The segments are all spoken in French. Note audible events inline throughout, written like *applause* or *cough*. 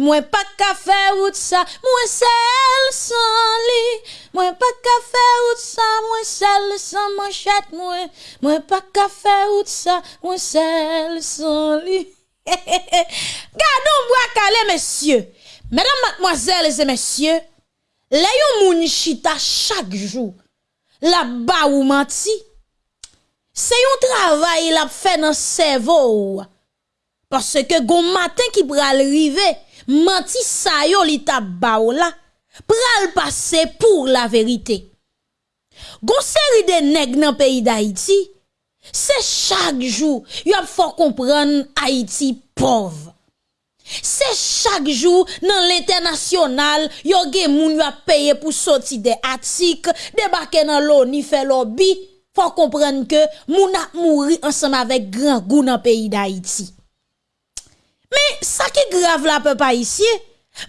Mwen pa ka fe wout sa, mwen sel san li. Mwen pa ka fe wout sa, mwen sel san manchet mwen. Mwen pa ka fe wout sa, mwen sel san li. *laughs* Gardon mwa kale mesye. Mèdam matmoazèl e mèsyè Lè yon moun chita chak jou La ba ou manti Se yon travay la pfe nan sevo ou. Parce ke goun maten ki pral rive manti sa yo li tap ba ou la, pral pase pou la verite. Gon seri de neg nan peyi d'Haïti, se chak jou yo ap fò kompran Haïti pov. Se chak jou nan l'internasyonal yo gen moun yo ap peye pou soti de atik, debake nan lo ni fe lobi, fò kompran ke moun ap mouri ansam avèk gran goun nan peyi d'Haïti. Men, sa ki grav la pe pa isye,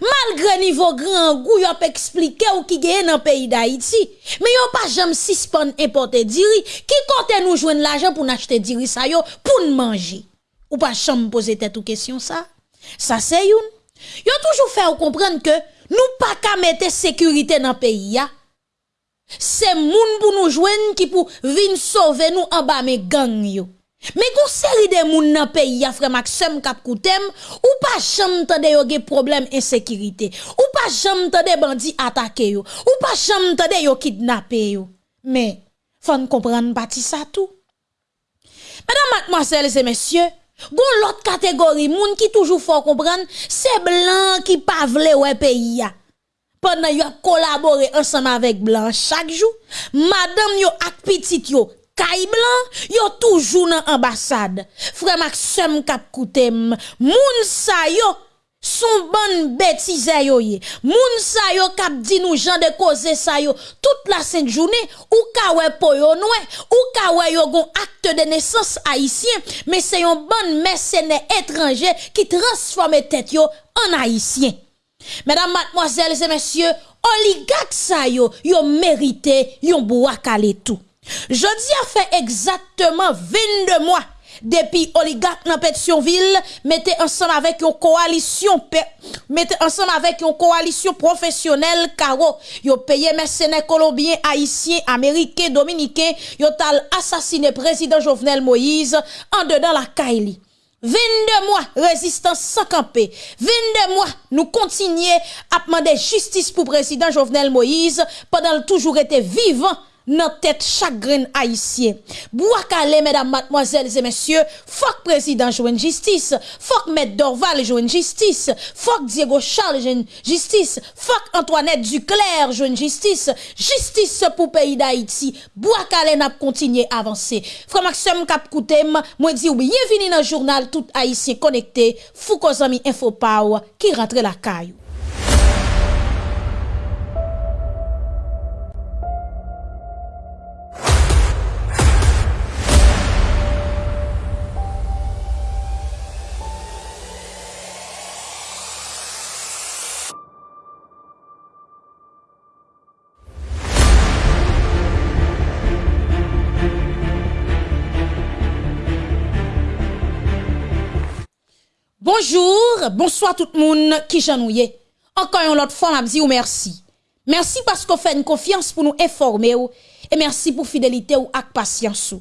malgre nivou gran gou yop eksplike ou ki geye nan peyi da iti, men yo pa jem sispon importe diri, ki kote nou jwen l'ajan pou n'achete diri sa yo pou n'manji. Ou pa jem pose tet ou kesyon sa? Sa se youn. Yo toujou fè ou komprende ke nou pa ka mette sekurite nan peyi ya, se moun pou nou jwen ki pou vin sove nou an ba me gang yo. Men kon seri de moun nan peyi ya frem ak sem kap koutem, ou pa jam tade yo ge problem ensekirite, ou pa jam tade bandi atake yo, ou pa jam tade yo kidnape yo. Men, fan kompran pati sa tou. Medan matmoasele se mesye, goun lot kategori moun ki toujou fò kompran, se blan ki pavle we peyi ya. Pendan yo ap kolabore ansama vek blan chak jou, madam yo ak pitit yo caille blanc, yo toujours dans ambassade. Frère Maxime kap koutem, moun sa yo son bonne bêtise yo ye. Moun sa yo kap di nou jan de causer sa yo toute la sainte journée ou kawe po yo noue, ou kawe yo gon acte de naissance haïtien, mais c'est yon bon mercenaire étranger qui transforme tête yo en haïtien. Mesdames, mademoiselles et messieurs, oligarques sa yo, yo mérité, yon bois tout. Jeudi a fait exactement 22 mois depuis oligarque dans Pétionville mettez ensemble avec une coalition mettez ensemble avec une coalition professionnelle caro. Yo payé mercenaires colombiens haïtiens américains dominicains yo tal assassiné président Jovenel Moïse en dedans la Kaili 22 mois résistance sans camper. 22 mois nous continuons à demander justice pour président Jovenel Moïse pendant toujours été vivant dans tête chagrin haïtien. Bouakale, mesdames, mademoiselles et messieurs, fuck président joue justice, fuck maître Dorval joue justice, fuck Diego Charles joue justice, fuck Antoinette Duclerc joue justice, justice pour pays d'Haïti. Bouakale n'a continué à avancer. Frère Maxime Cap Koutem, moi dis bienvenue dans le journal tout haïtien connecté, Foucault Info Power qui rentre la caillou. Bonjour, bonsoir tout le monde qui janouye. Encore une autre fois, vous merci. Merci parce que vous faites une confiance pour nous informer et merci pour fidélité ou ak patience.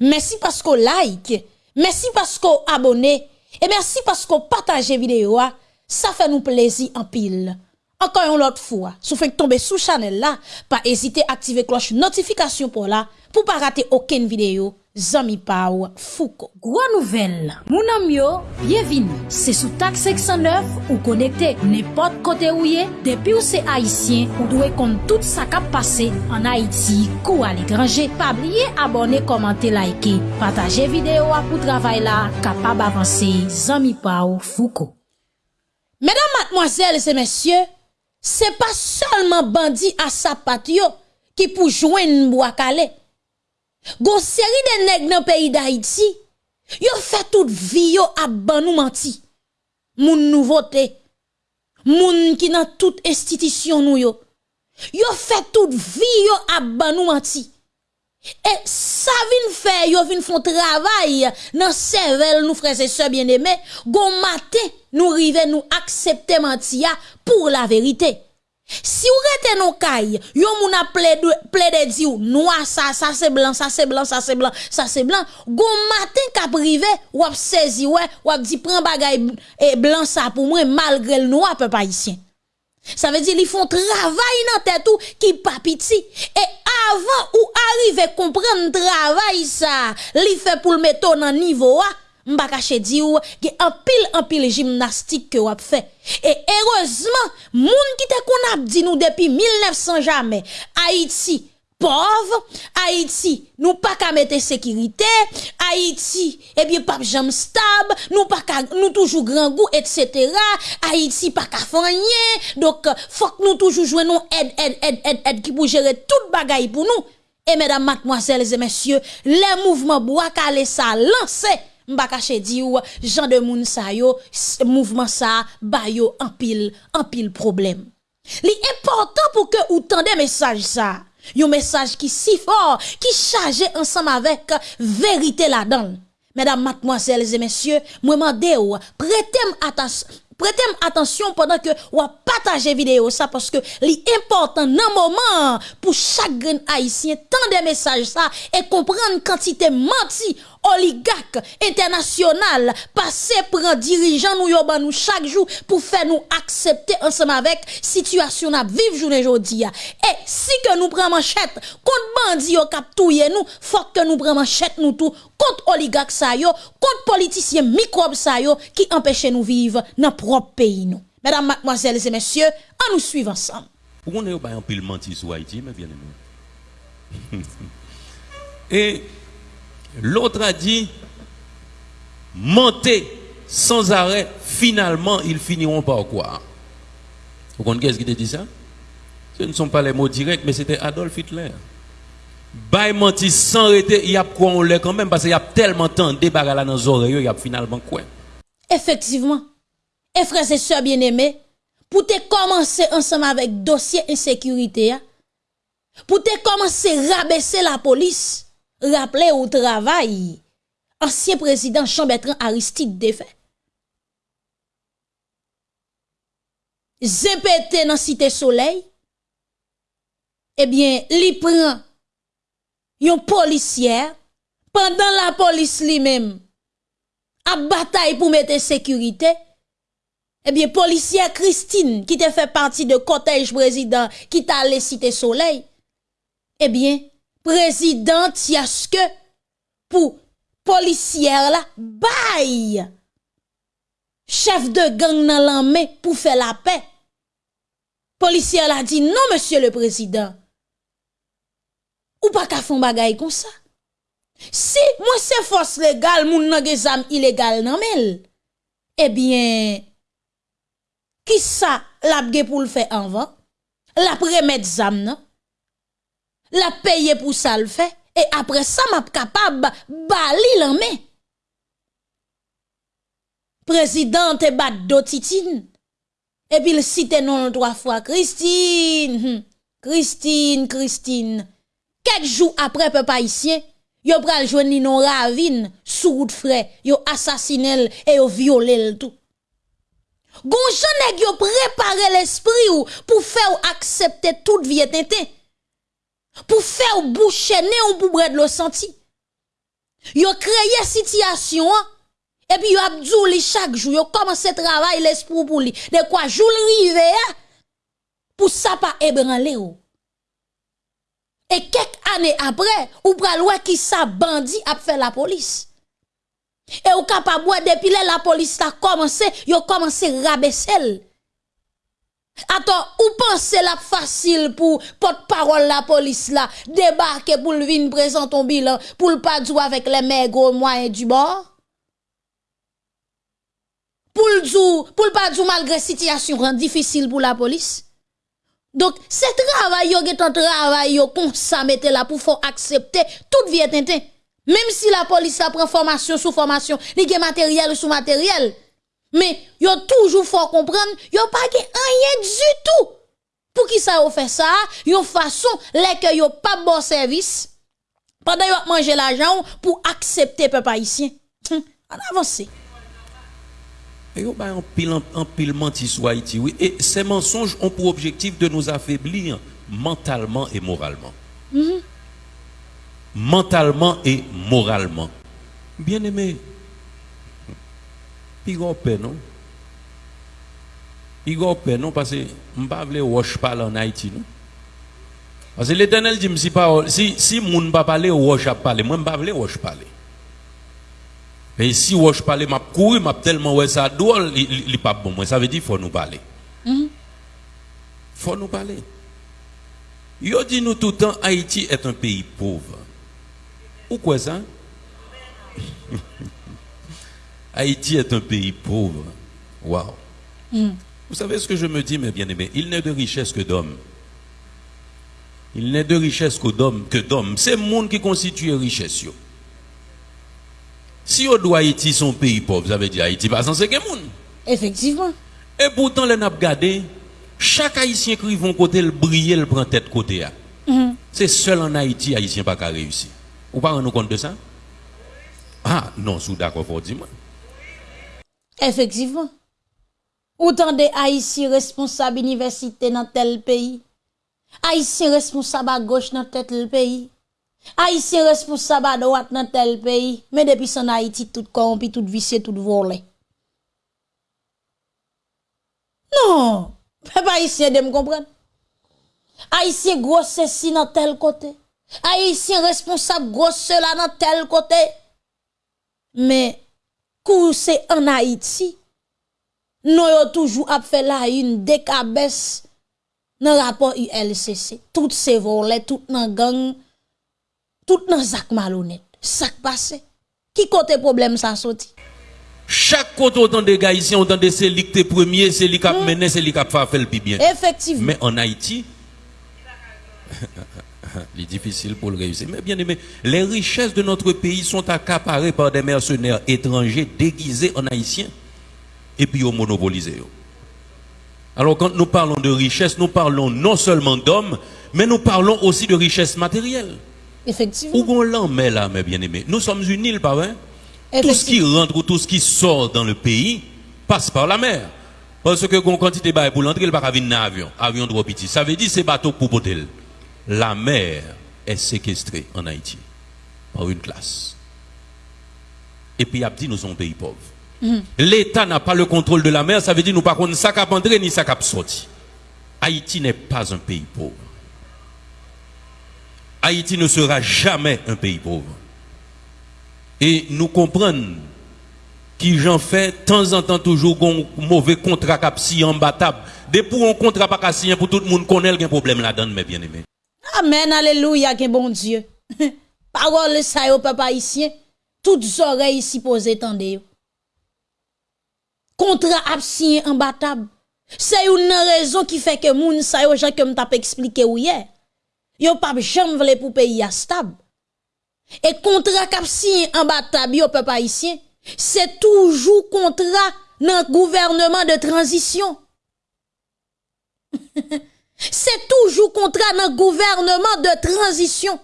Merci parce que like, merci parce que abonnez et merci parce que partagez vidéo. Ça fait nous plaisir en pile. Encore une autre fois, si vous tomber sous channel là, pas hésiter à activer cloche notification pour là pour pas rater aucune vidéo. Zamipaw Fouko. Gwa nouvel, mounan myo, bienvin. Se sou tak 609 ou konekte nepot kote ou ye, depi ou se Haitien ou dwe kont tout sa kap pase an Haiti kou al ekranje. Pabliye abone, komante, laike, pataje videyo apou travay la kapab avanse Zamipaw Fouko. Medan matmoazel se mesye, se pa salman bandi asapatyo ki pou jwen mbwakale. Gon seri de neg nan peyi da iti, yo fè tout vi yo ap ban nou manti. Moun nouvote, moun ki nan tout estitisyon nou yo. Yo fè tout vi yo ap ban nou manti. E sa vin fè, yo vin fon travay nan sevel nou frese se bien eme, gon mate nou rive nou aksepte manti ya pou la verite. Si ou rete nou kay, yon moun a ple de, ple de di ou, noua sa, sa se blan, sa se blan, sa se blan, sa se blan, goun matin ka prive, wap sezi we, wap di pren bagay e blan sa pou mwen malgre l noua pe pa isyen. Ça veut dire ils font travail dans tête tout qui pas piti. Et avant ou arrive comprendre travail ça, li fait pour le mettre dans niveau A, m'pa caché di ou un pile un pile gymnastique que ou fait et heureusement moun qui te qu'on a dit nous depuis 1900 jamais Haïti pauvre, Haïti, nous pas qu'à mettre sécurité, Haïti, eh bien, pas jamais stable, nous pas qu'à, nous toujours grand goût, etc. Haïti pas qu'à donc, faut que nous toujours jouons aide, aide, aide, aide, aide, qui pour gérer toute bagaille pour nous. Et mesdames, mademoiselles et messieurs, les mouvements bois calé ça lancé, mba kache di ou, jan de moun sa yo, mouvment sa, ba yo anpil, anpil problem. Li important pou ke ou tende mesaj sa, yon mesaj ki si for, ki chaje ansam avek verite la dan. Mesdames, mademoiselles et messieurs, mwen mande ou, pretem atasyon, Prêtez attention pendant que vous partagez vidéo ça parce que l'important dans moment pour chaque haïtien tant des messages ça et comprendre quantité menti oligarque international passé un dirigeant nous yo nous chaque jour pour faire nous accepter ensemble avec situation à vivre journée aujourd'hui et si que nous prenons manchette contre bandi yo cap nous faut que nous prenions manchette nous tout contre oligarque ça yo contre politiciens microbes ça yo qui empêchent nous vivre dans propre pays nous. Mesdames mademoiselles et messieurs on nous suivre ensemble. Pourquoi on est pas un pile menti sur Haïti mais bien *laughs* et L'autre a dit, montez sans arrêt, finalement, ils finiront par quoi Vous comprenez ce qui te dit ça? Ce ne sont pas les mots directs, mais c'était Adolf Hitler. Bay menti sans arrêter, il y a quoi on l'est quand même, parce qu'il y a tellement de temps de dans nos oreilles, il y a finalement quoi? Effectivement. Et frères et sœurs bien-aimés, pour te commencer ensemble avec dossier insécurité, hein, pour te commencer à rabaisser la police, Rappelez au travail, ancien président Jean-Bertrand Aristide défait. Zépété dans Cité Soleil, eh bien, li prend yon policière pendant la police lui-même a bataille pour mettre sécurité. Eh bien, policière Christine, qui te fait partie de cortège président qui t'a allé Cité Soleil, eh bien, prezident yaske pou polisyer la bay chef de gang nan lanme pou fe la pe. Polisyer la di, non, monsieur le prezident, ou pa ka fon bagay kon sa. Si mwen se fos legal, moun nan ge zam ilegal nan mel, ebyen, eh ki sa lap ge pou l fe anvan, lap remet zam nan, la paye pour ça le fait. Et après ça m'a capable bali l'en président te bat dotitine et puis il cite non trois fois Christine. Hmm. Christine Christine. Quelques jours après peuple haïtien yo pral joindre non ravine sous route frais yo assassiné et yo violé tout. Gon nèg yo préparé l'esprit ou pour faire accepter toute vie pour faire boucher ou pour bread le senti. Yo créé situation et puis yo abdou chaque jour yo commencé travail l'esprit pour lui. De quoi jour rive pour ça pas ébranler ou. Et quelques années après, ou pral qui sa bandit a fait la police. Et ou capable depuis la police a commencé, yo commencé rabaisser Attends, ou pensez la facile pour porte-parole la police là, débarquer pour le venir présenter ton bilan, pour le pas jouer avec les maigres moyens du bord? Pour le pour le pas jouer malgré situation difficile pour la police? Donc, c'est travail yo est un travail mettez là pour faire accepter toute vie tintin. Même si la police prend formation sous formation, li matériel sous matériel. Mais yo toujours faut comprendre, yo pas rien du tout. Pour qui ça yo fait ça, yo façon les que yo pas bon service. Pendant yon manger l'argent pour accepter peuple haïtien. Hum, on avance. Et yo ba en pile en pile menti sur Haïti, oui. Et ces mensonges ont pour objectif de nous affaiblir mentalement et moralement. Mhm. Mentalement et moralement. Bien aimé, Igon pe non? Igon pe non? Pase mpa vle wosh pala an Haiti non? Pase l'Eternel di msi pa, si, si moun pa pale wosh ap pale, mwen mpa vle wosh pale. E si wosh pale map kouri, map telman wè sa dool li, li, li pap bon mwen. Sa ve di fò nou pale. Mm -hmm. Fò nou pale. Yo di nou toutan Haiti et un peyi pouve. Ou kwe sa? *laughs* Haïti est un pays pauvre. Waouh. Vous savez ce que je me dis, mes bien-aimés? Il n'est de richesse que d'hommes. Il n'est de richesse que d'hommes. Que d'hommes. C'est le monde qui constitue richesse. Si on doit Haïti son pays pauvre, ça veut dire Haïti pas censé que monde. Effectivement. Et pourtant, les n'a regardé, chaque Haïtien qui vont côté le briller, le prend tête côté. Mhm. C'est seul en Haïti, Haïtien pas qu'à réussir. Vous pas nous compte de ça? Ah, non, sous d'accord, faut dire moi. Efektivman. Ou tan de Haitien responsab universite nan tel peyi. Haitien responsab a goch nan tel peyi. Haitien responsab a doat nan tel peyi. Men depi san Haiti tout korompi, tout visye, tout vole. Non. Pe pa Haitien de m kompren. Haitien grosse si nan tel kote. Haitien responsab grosse la nan tel kote. Men. C'est en Haïti, nous avons toujours fait la une décabesse dans le rapport ULCC. Tout ces volets, tout dans gang, tout dans zak malhonnête. Sak passé. Qui côté problème ça sorti? Chaque côté autant de gars ici, autant de c'est qui premier, c'est lui qui a mené, c'est lui qui a fait le bien. Effectivement. Mais en Haïti, *laughs* il est difficile pour le réussir. Mais bien aimé, les richesses de notre pays sont accaparées par des mercenaires étrangers déguisés en haïtiens et puis au monopolisés. Alors quand nous parlons de richesse, nous parlons non seulement d'hommes, mais nous parlons aussi de richesse matérielle. Effectivement. Où on l'en met là, mes bien-aimés? Nous sommes une île, pas vrai? Tout ce qui rentre ou tout ce qui sort dans le pays passe par la mer. Parce que quand quantité de pour l'entrée, il va pas venir dans avion. Avion de petit. Ça veut dire c'est bateau pour potel. La mer est séquestrée en Haïti par une classe. Et puis, il a dit nous sommes un pays pauvre. L'État n'a pas le contrôle de la mer, ça veut dire nous pas contre ça cap entrer ni ça cap. Haïti n'est pas un pays pauvre. Haïti ne sera jamais un pays pauvre. Et nous comprenons qui j'en fais, de temps en temps, toujours un mauvais contrat cap si imbattable. Dès pour un contrat pas cassé pour tout le monde connaît un problème là-dedans, mes bien-aimés. Amen, alléluia, que bon Dieu. *laughs* Parole ça yo papa haïtien, toutes oreilles ici posées tendez. Contrat absien imbattable. C'est une raison qui fait que moun sa yo gens que m't'a expliqué hier. Yo pas jamais vle pour pays stable. Et contrat cap signé en batab yo peuple c'est toujours contrat dans gouvernement de transition. *laughs* c'est toujours contrat dans gouvernement de transition.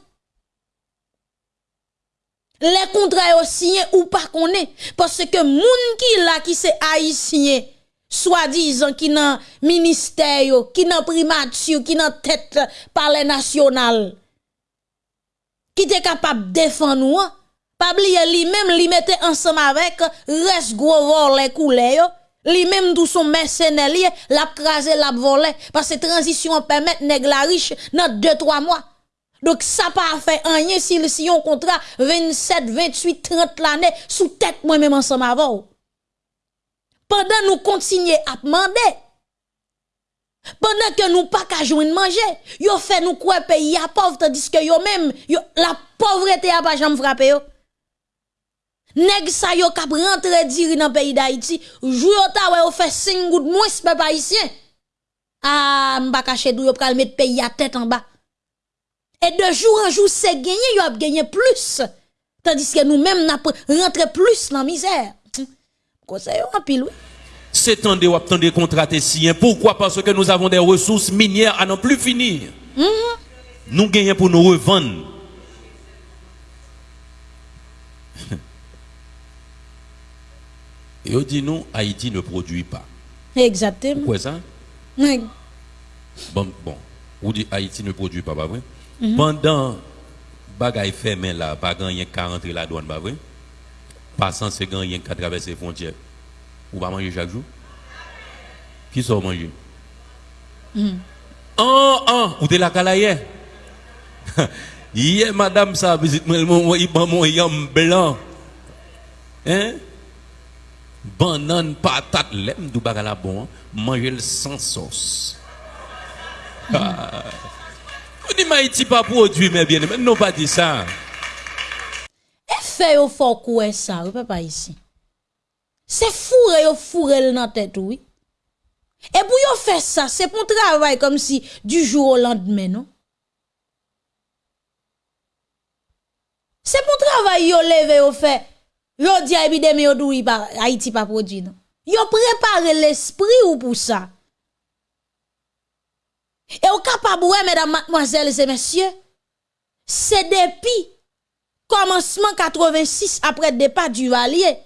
Les contrats aussi ou pas est parce que moun qui qui c'est haïtien soi-disant qui dans ministère qui dans primature qui dans tête palais national qui était capable de défendre nous hein. pas oublier lui même li mettait ensemble avec reste gros les coulées lui même tout son mercenaire l'a crasé l'a volé. Parce que transition permet nèg la riche dans 2 3 mois. Donc ça pas fait rien si si on contrat 27 28 30 l'année sous tête moi même ensemble avant pendant nous continuer à demander, pendant que nous pas qu'à joindre manger, yo fait nous quoi pays à pauvre tandis que yo même la pauvreté a pas jamais frappé. Nèg sa yo kap rentre diri dans pays d'Haïti, jou yo ta wè yo fait 5 gouttes moins peuple haïtien. Ah, m'pa caché dou yo pral mettre pays à tête en bas. Et de jour en jour c'est gagné, yo a gagné plus. Tandis que nous même n'a rentré plus dans misère. C'est temps de temps de contrats Pourquoi Parce que nous avons des ressources minières à n'en plus finir. Mhm. Nous gagnons pour nous revendre. *laughs* Et on dit nous, Haïti ne produit pas. Exactement. Pourquoi ça? Oui. Bon, bon. Ou dit Haïti ne produit pas, pas vrai? Pendant bagay fermé là, pas gagner 40 la douane, pas vrai? Passant, c'est gagner qu'à traverser les frontières. Ou pas manger chaque jour? Qui sort manger? Oh, oh, ou t'es la cala *laughs* hier madame, ça visite moi, il prend mon yam blanc. Hein? Banane, patate, lem, du bagala bon, manger le sans sauce. Ah. Vous dites, Haïti pas produit, mais bien, mais non pas dit ça. E fait yo fort quoi ça, ou papa ici. C'est fourré yo fourré dans tête oui. Et pour yo faire ça, c'est pour travail comme si du jour au lendemain, non? C'est pour travail yo levé yo fait. Yo di a épidémie yo pa Haïti pas produit non. Yo préparé l'esprit ou pour ça. Et au capable mesdames mademoiselles et messieurs, c'est depuis commencement 86 après le départ du Valier,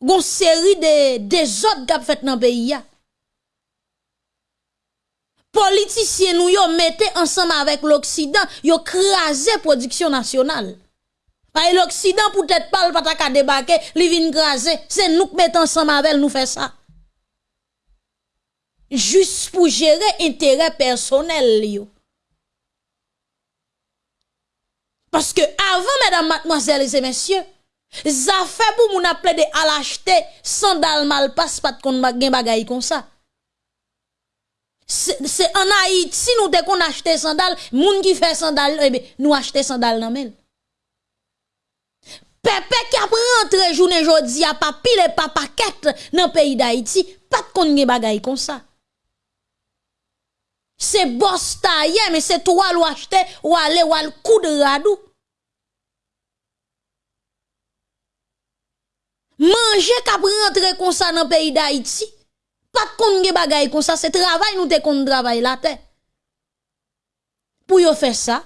gon série de des autres qui fait dans le pays. Politiciens nous mettez ensemble avec l'Occident, yo crasé production nationale. Parce l'Occident peut-être pas le pas débarquer, li vin craser, c'est nous qui mettons ensemble avec nous faire ça. Juste pour gérer intérêt personnel yo. Parce que avant, mesdames, mademoiselles et messieurs, ça fait pour moun appelé de à l'acheter sandal mal passe pas de gen bagay comme ça. C'est en Haïti nous dès qu'on achète sandal, moun qui fait sandal, eh bien, nous acheter sandal nan men. Pepe ki ap rentre jounen jodi a pa pile pa paket nan peyi d'Haïti, pat kon nge bagay kon sa. Se bos ta ye, me se to wal wachte, wale wal kou de radou. Manje kap rentre kon sa nan peyi d'Haïti, pat kon nge bagay kon sa, se travay nou te kon travay la te. Pou yo fe sa,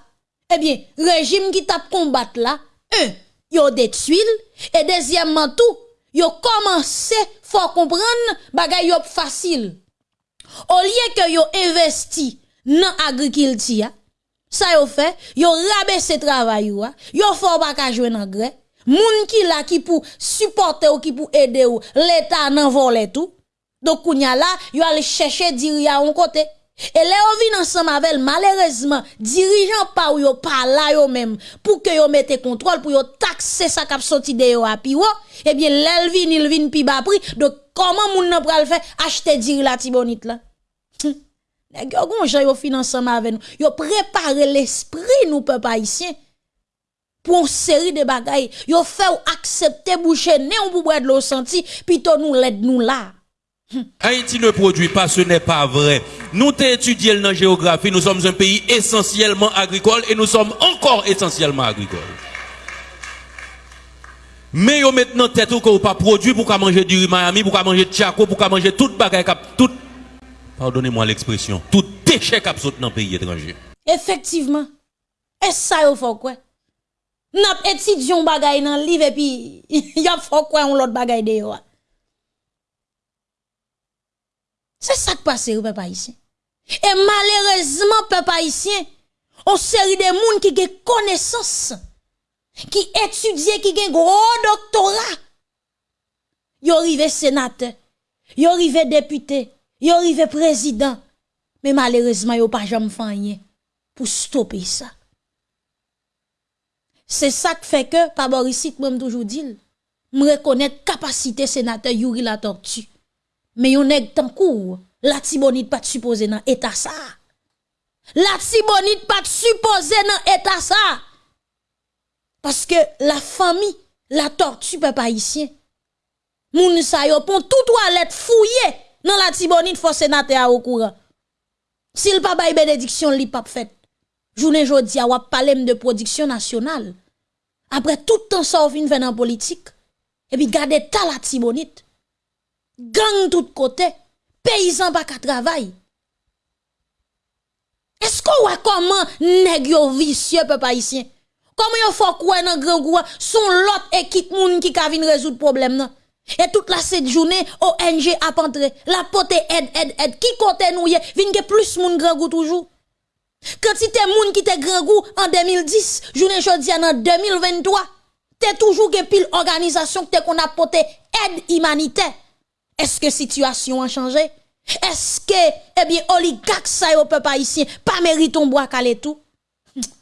ebyen, rejim ki tap kombat la, e, yo détruit et deuxièmement tout, yo commencé faut comprendre bagay yo facile. Au lieu que yo investi dans agriculture, ça yo fait, yo rabaisse travail yo, yo faut pas ka jouer engrais. Moun qui la qui pour supporter ou qui pour aider ou, l'état nan volé tout. Donc kounya là, yo aller chercher diriya on côté. Et là, on vient ensemble avec malheureusement, dirigeant pas ou yo pas là yo même, pour que yo mette contrôle, pour yo taxer ça kap de yo a pi eh bien, l'el vin, il vin pi bas prix. Donc, comment moun nan pral faire? Acheter diri la là? Nèg yo gon jan yo. Yo l'esprit nous peuple haïtien pour une série de bagailles. Yo fait ou accepter boucher né ou pour boire de l'eau senti, plutôt nous l'aide nous là. Haïti ne produit pas, ce n'est pas vrai. Nous t'étudions étudié dans la géographie, nous sommes un pays essentiellement agricole et nous sommes encore essentiellement agricoles. Mais yo maintenant tête ou qu'on pas produit pour manger du Miami, pour manger de chaco, pour manger toute bagaille tout pardonnez-moi l'expression, tout déchet qui saute dans le pays étranger. Effectivement. Et ça yo faut quoi? N'a étudion bagaille dans le livre et puis *laughs* y a faut quoi on l'autre bagaille de. C'est ça qui passe, peuple haïtien. Et malheureusement, peuple haïtien, on série de monde qui ont connaissance, qui étudient, qui ont gros doctorat. Yo arrivé sénateur, yo arrivé député, yo arrivé président. Mais malheureusement, yo pas jamais fait pour stopper ça. C'est ça qui fait que, par Borisite, moi, toujours dit, me reconnaître capacité sénateur Yuri la tortue. Mais yon nèg tan kou, la tibonite pas supposé dans état ça. La tibonite pas supposé dans état ça. Parce que la famille, la tortue peuple haïtien. Moun sa yo pon tout toilette fouillé dans la tibonite faut sénateur au courant. S'il pas bay bénédiction li pas fait. Journée jodi a wap parler de production nationale. Après tout temps ça fait dans politique. Et puis garder ta la tibonite gang tout côté, paysan pas qu'à travail. Est-ce qu'on voit comment nèg yo vicieux peuple haïtien? Comment yon faut quoi dans grand son l'autre équipe moun qui ka vinn résoudre problème nan. Et toute la cette journée ONG a la pote aide aide aide qui côté nou yé vinn que plus moun grand goût toujours. Quantité moun qui te grand goût en 2010, journée jodi en 2023, t'es toujours que pile organisation que qu'on a porté aide humanitaire. Est-ce que situation a changé? Est-ce que, eh bien, oligarque ça au peuple haïtien, pas mérite ton bois calé tout?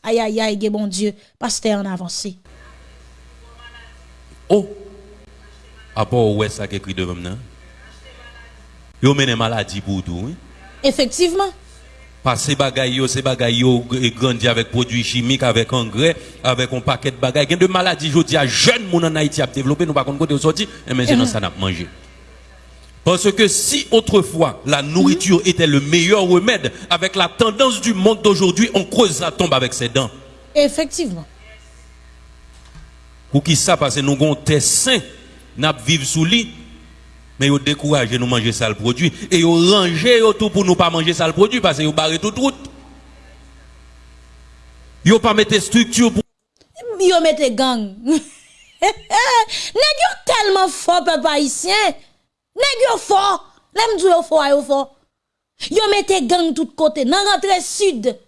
Aïe, aïe, aïe, bon Dieu, pasteur en avancé. Oh! À part où est-ce qui écrit devant nous? Yo mène maladie pour tout, oui? Effectivement. Parce que bagay yo, ces bagay yo grandi avec produits chimiques, avec engrais, avec un paquet de bagay. Il y a de maladies, je dis à jeunes moun en Haïti a développé, nous pas côté sorti, et maintenant ça n'a pas mangé. Parce que si autrefois la nourriture était le meilleur remède, avec la tendance du monde d'aujourd'hui, on creuse la tombe avec ses dents. Effectivement. Pour qui ça Parce que nous avons des sains, nous vivons sous lit, mais ils découragent nous manger ça le produit. Et ils rangent tout pour nous pas manger ça le produit parce qu'ils barrent toute route. Ils pas mettre structure pour. Ils mettent gang. *laughs* Yo tellement fort peuple haïtien. Nèg yo fort. L'aime du yo fort yo fort. Yo mette gang tout côté. Nan rentrée sud.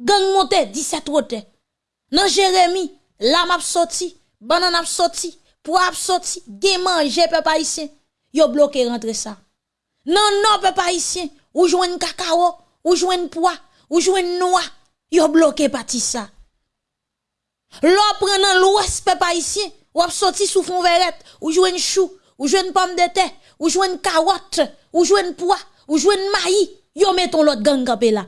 Gang monte 17 route. Nan Jérémy, la m'a sorti, banane a sorti, poivre sorti, gen manger peuple haïtien. Yo bloqué rentrer ça. Non non peuple haïtien, ou joine cacao, ou joine pois, ou joine noix. Yo bloqué parti ça. L'on prend l'ouest peuple haïtien, ou a sorti sous fond verette, ou joine chou, ou joine pomme de terre, ou joine carotte, ou joine pois, ou joine maïs. Yo mettons l'autre gang campé là.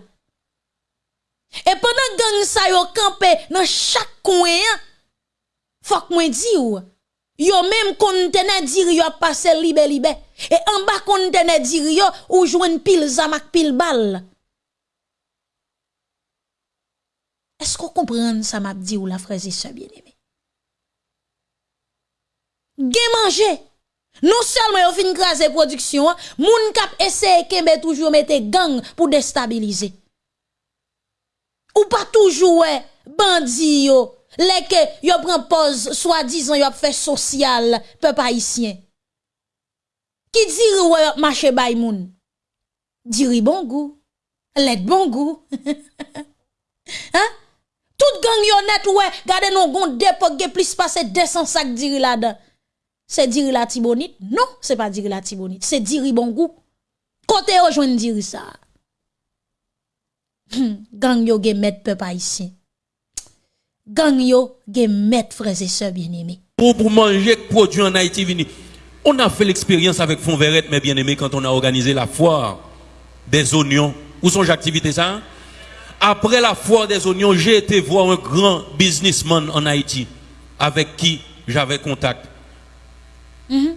Et pendant gang sa yo campé dans chaque coin, faut que moi di ou, yo même conteneur dir yo passé libe libe. Et en bas conteneur dir yo ou joine pile zamak pile balle. Est-ce qu'on comprend ça m'a dit ou la frère et sœur bien-aimé? Gen manger. Non seulement yo fin craser production, moun kap essaye kembe toujours mette gang pour déstabiliser. Ou pas toujours bandi yo, leke yo prend pause soi-disant yo fait social peuple haïtien. Qui dit ouais yo marché bay moun? Diri bon goût, let bon goût. *laughs* hein? Tout gang yo net ouais, gade non gon dépôt plus passer 200 sacs diri là-dedans. C'est diri la tibonite? Non, c'est pas diri la tibonite, c'est diri bon goût. Côté yo joine diri ça. Hmm, gang yo ge met peuple haïtien. Gang yo ge met frères et sœurs bien-aimés. Pour, pour manger produit en Haïti vini. On a fait l'expérience avec Fonverette, mes bien-aimés, quand on a organisé la foire des oignons. Où sont les activités ça? Après la foire des oignons, j'ai été voir un grand businessman en Haïti avec qui j'avais contact. Mhm.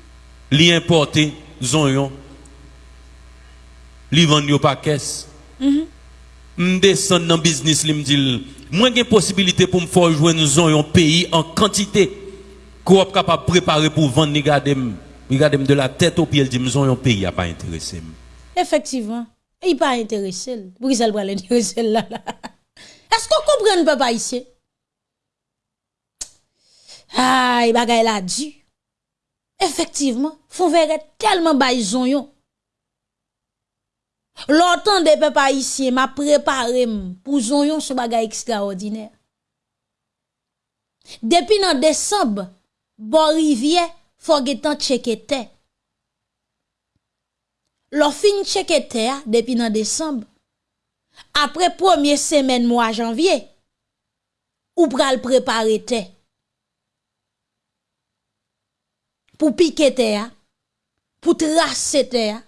Li importé oignons. Li vend yo pa caisse. Mhm. M'descend dans business li m'dit moi j'ai possibilité pour me faire jouer nous un pays en quantité qu'on capable préparer pour vendre ni garder regarder de la tête au pied il dit nous un pays a pas intéressé. Effectivement, il pas intéressé. Pour ça le intéressé là, *laughs* là? Est-ce qu'on comprend papa ici? Aïe, bagay la dû. Efektivman, fon vere telman bay zon yon. Lortan de pe pa isye, ma preparem pou zon yon sou bagay ekstraordiner. Depi nan desemb, bon rivye, fon getan tchekete. Lo fin tchekete a, depi nan desemb, apre pwemye semen mwa janvye, ou pral preparete. pour piquer terre, pour tracer terre.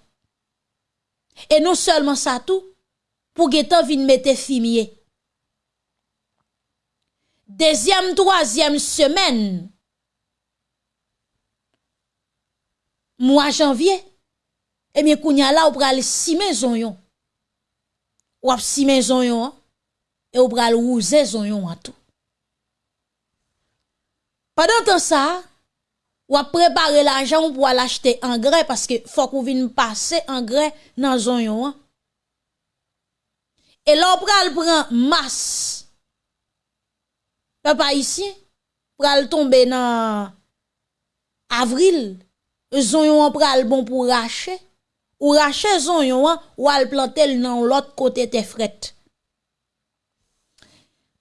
Et non seulement ça tout, pour geta vin mette fumier. Deuxième, troisième semaine, mois janvier, eh bien, kounya là, ou pral si maison yon. Ou ap si maison yon, et ou pral ouze zon yon à tout. Pendant temps ça, Ou ap prepare l'ajan pou al achete engre, paske fok ou vin pase engre nan zon yon an. E lò pral pran mas, pe pa isi, pral tombe nan avril, zon yon an pral bon pou rache, ou rache zon yon an, ou al plantel nan lot kote te fret.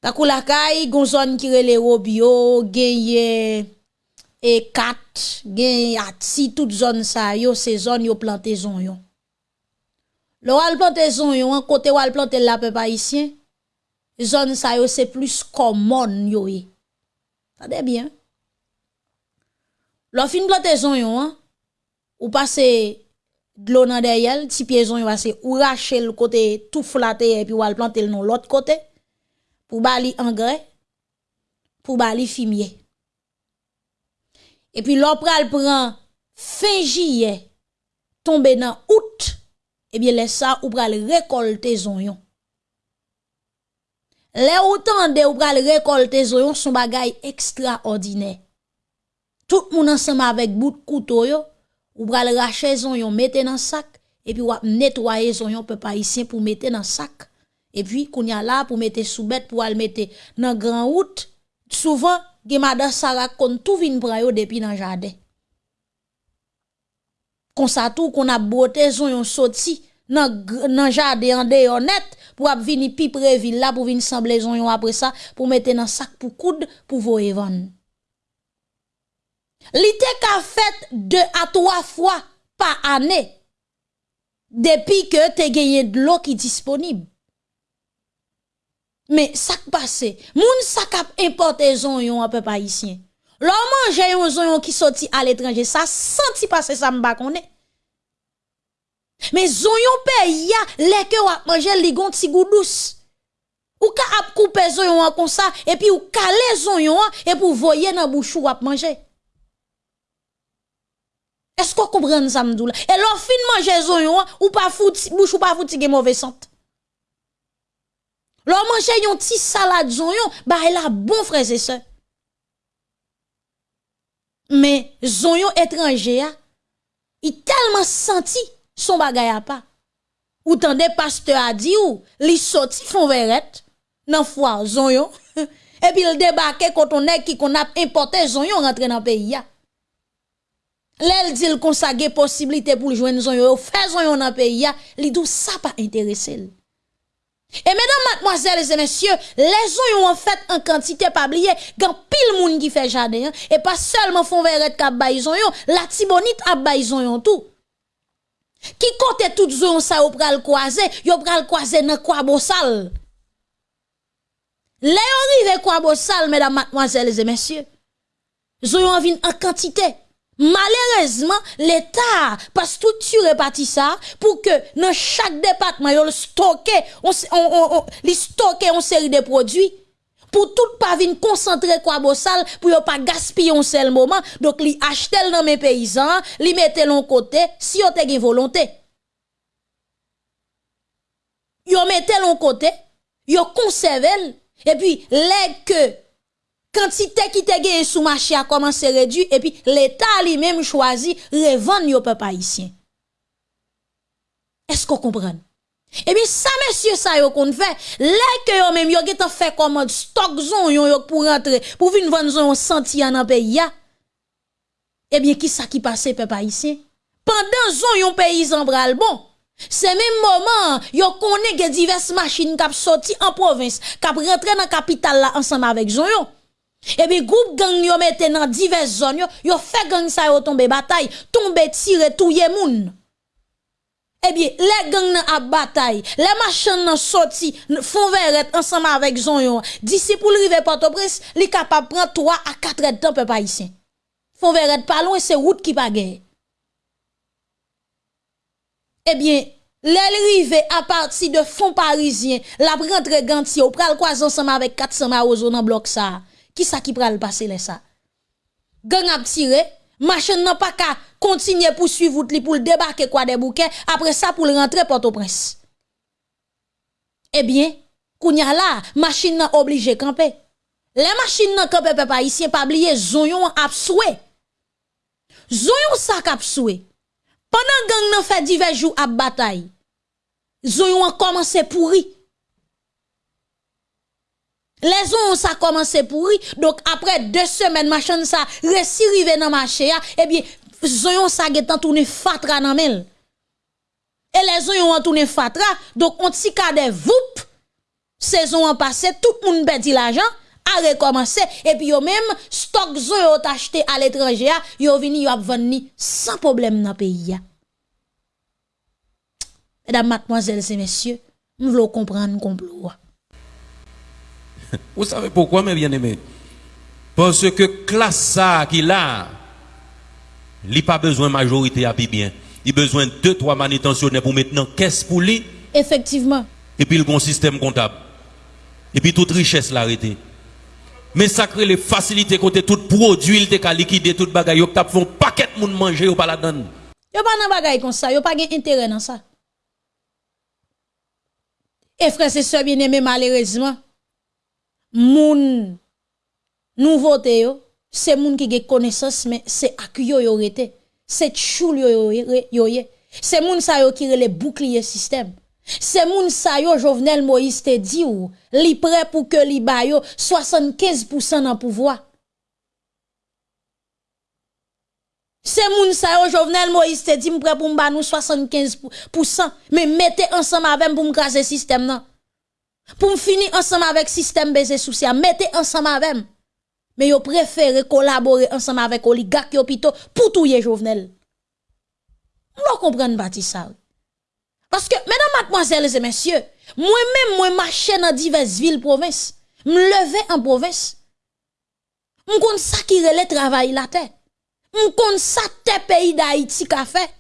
Takou lakay, gon zon kirele robyo, genye... e kat, gen yatsi, tout zon sa yo, se zon yo plante zon yon. Lo al plante zon yon, an kote wal plante la pe pa isyen, zon sa yo se plus komon yo e. Tade bien. Lo fin plante zon yon, an, ou pase dlo nan deyel, ti pie zon yon ase, ou rache l kote tout flate, epi wal plante l non lot kote, pou ba li engre, pou ba li fimye. Et puis l'opral prend fin juillet tomber dans août et bien laisse ça ou pral récolter zonyon. Les autant de ou pral récolter zonyon son bagay extraordinaire. Tout le monde ensemble avec bout de couteau yo, ou pral racher zonyon mettre dans sac et puis ou nettoyer zonyon peuple haïtien pour mettre dans sac. Et puis qu'on y a là pour mettre sous bête pour aller mettre dans grand route. Souvent, gen madan Sarah kon tout vin pran yo depi nan jardin. Kon sa tou kon ap bote zon yon soti nan, nan jardin an de yon net pou ap vini pi pre villa pou vini semble zon yon apre sa pou mette nan sak pou koud pou vo evan. Li te ka fet 2 a 3 fwa pa ane depi ke te genye dlo ki disponib. Men, sak pase, moun sak ap importe zon yon apè pa isyen. Lò manje yon zon yon ki soti al etranje, sa santi pase sa mba konè. Men zon yon pe ya, leke wak manje ligon ti goudous. Ou ka ap koupe zon yon an kon sa, epi ou kale zon yon an, epi ou voye nan bouchou wak manje. Esko koubren sa mdou la? E lò fin manje zon yon an, ou pa fouti, bouchou pa fouti gen mouve sante. L'on mange yon ti salade zonyon, bah elle a bon frère et sœurs. Mais zonyon étranger il tellement senti son bagay a pas. Ou tande pasteur a dit ou, li sorti fon verette, nan foire zonyon, *laughs* et puis il débarque quand on est qui qu'on a importé zonyon rentre dans le pays. L'elle dit qu'on sa possibilité pour joindre zonyon, faire zonyon dans le pays ya, li dou ça pas intéressé. Et mesdames, mademoiselles et messieurs, les ont en fait en quantité pas oublié, gan pile moun qui fait jardin, hein. et pas seulement font verret kap yon, la tibonite a yon tout. Qui compte tout zon ça ou pral croiser, yo pral croiser dans quoi bossal. Les rive quoi bossal, mesdames, mademoiselles et messieurs? Zon vin en quantité. Malheureusement, l'État pas structuré parti ça pour que dans chaque département il stocke on on on stocke une série de produits. Pour tout pas venir concentrer quoi bossal pour pas gaspiller un seul moment. Donc li acheter dans mes paysans li mettre l'on côté si yo te volonté. Yo mettre l'on côté yo conserver et puis les que quantité qui te gagne sous marché a commencé à réduire et puis l'État lui-même choisi revendre yo peuple haïtien. Est-ce qu'on comprend? Et bien ça monsieur ça yo qu'on fait, là que yo même yo ont fait commande stock zon yo pour rentrer pour venir vendre zon senti dans pays ya. Eh bien qui ça qui passe peuple haïtien? Pendant zon yon paysan bral bon, c'est même moment, yo connaît que diverses machines qui sorti en province, qui rentré dans capitale là ensemble avec zon yo. Et puis, groupe gang yo mette dans diverses zones, yo, yo fait gang sa yo tombe bataille, tombe tire touye moun. Eh bien, les gangs nan a bataille, les machins nan sorti, font verret ensemble avec zon yo. D'ici pour rive Port-au-Prince, li capable prendre 3 à 4 heures de temps peuple haïtien. Font verret pas loin, c'est route qui pa gagne. Eh bien, les rive à partir de fonds parisiens, la rentre gantier, ou pral quoi ensemble avec 400 marozo dans bloc ça. Qui ça qui pral passer les ça? Gang a tiré, machine n'a pas qu'à continuer pour suivre pour débarquer quoi des bouquets, après ça pour rentrer Port-au-Prince. Eh bien, kounya là, machine n'a obligé camper. Les machines n'a camper peuple haïtien pas oublier zonyon a soué. Zonyon ça k'ap soué. Pendant gang n'a fait divers jours à bataille. Zonyon a commencé pourri. Les ont ça commencé pourri. Donc après deux semaines, machin ça, réussi rive dans marché, eh bien, zoyon ça getan tourné fatra nan mel. Et les zoyon ont tourné fatra, donc on t'y kade voup, saison en passé, tout le monde perdit l'argent, a recommencé, et puis yo même, stock zoyon acheté à l'étranger, yo vini yo vendre sans problème dans pays. Mesdames, mademoiselles et messieurs, nous voulons comprendre complot. *laughs* Vous savez pourquoi, mes bien-aimés? Parce que classe ça qui là, il n'a pas besoin de majorité à bien. Il a besoin de deux, trois manutentionnaires pour maintenant caisse pour lui. Effectivement. Et puis, il a un système comptable. Et puis, toute richesse l'arrêté. Mais ça crée les facilités côté tout produit, il te liquider tout bagaille, il t'a un paquet de monde manger ou pas la donne. Yo pas nan bagay comme ça, yo pas gen intérêt dans ça. Et frère, c'est ça bien aimé malheureusement. Moun nouveauté yo, c'est moun qui gen connaissance mais c'est ak yo rete. C'est choul yo yo yo C'est moun sa yo qui le bouclier système. C'est moun sa yo Jovenel Moïse te dit ou li prêt pour que li ba yo 75% dans pouvoir. C'est moun sa yo Jovenel Moïse te dit prêt pour mba nous 75% mais mettez ensemble avec pour m'craser système nan. Pour finir ensemble avec système baiser social, mettez ensemble avec mais yo préféré collaborer ensemble avec oligarque plutôt pour touyer Jovenel. Vous comprenez pas ça. Parce que, mesdames, mademoiselles et messieurs, moi-même, moi, marche dans diverses villes, provinces. Me lever en province. M'kon ça qui relève travail la terre. M'kon ça te pays d'Haïti qu'a fait.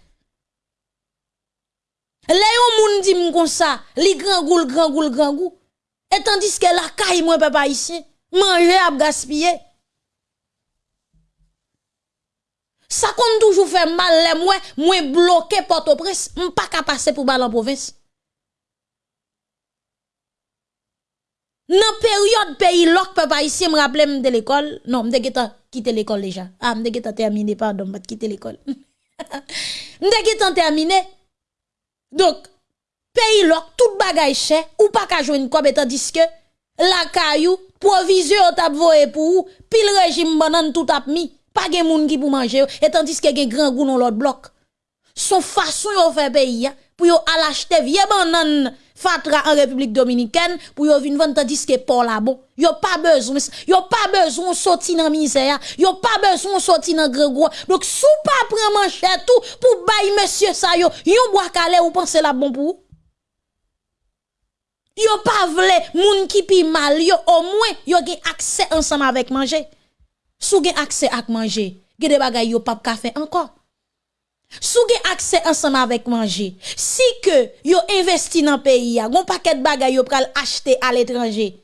Léon moun dit m'kon ça, li grand goul, grand goul, goul. Et tandis que la caille, moi, papa ici, manger à gaspiller. Ça compte toujours fait mal, les moi, moi bloqué Port-au-Prince, pas qu'à passer pour balle en province. Dans période pays loc papa ici me rappelle de l'école, non, me geta quitter l'école déjà. Ah, me geta terminé pardon, me quitter l'école. *laughs* me geta terminé. Donc, pays lok, tout bagay chè, ou pas ka joindre quoi, tandis que la caillou, provision tap voye pour ou, pile régime banane tout tap mis. Pas gen moun qui pour manger, et tandis que gen grand goût dans l'autre bloc. Son façon yo fait pays, pour yo al acheter vieux banane en République dominicaine pour yo vinn vendre tandis que pour là bon. Yo pas besoin yo pas besoin sortir dans misère. Yo pas besoin sortir dans grand gros. Donc sou pas prendre manger tout pour bailler monsieur ça yo yon bois calé ou penser la bon pour yo pas vle moun qui pi mal yo au moins yo gen accès ensemble avec manger. Sou gen accès à manger, gen de bagay yo pas café encore. Sou gen accès ensemble avec manger, si que yo investi dans pays a, gon paquet de bagay yo pral acheter à l'étranger.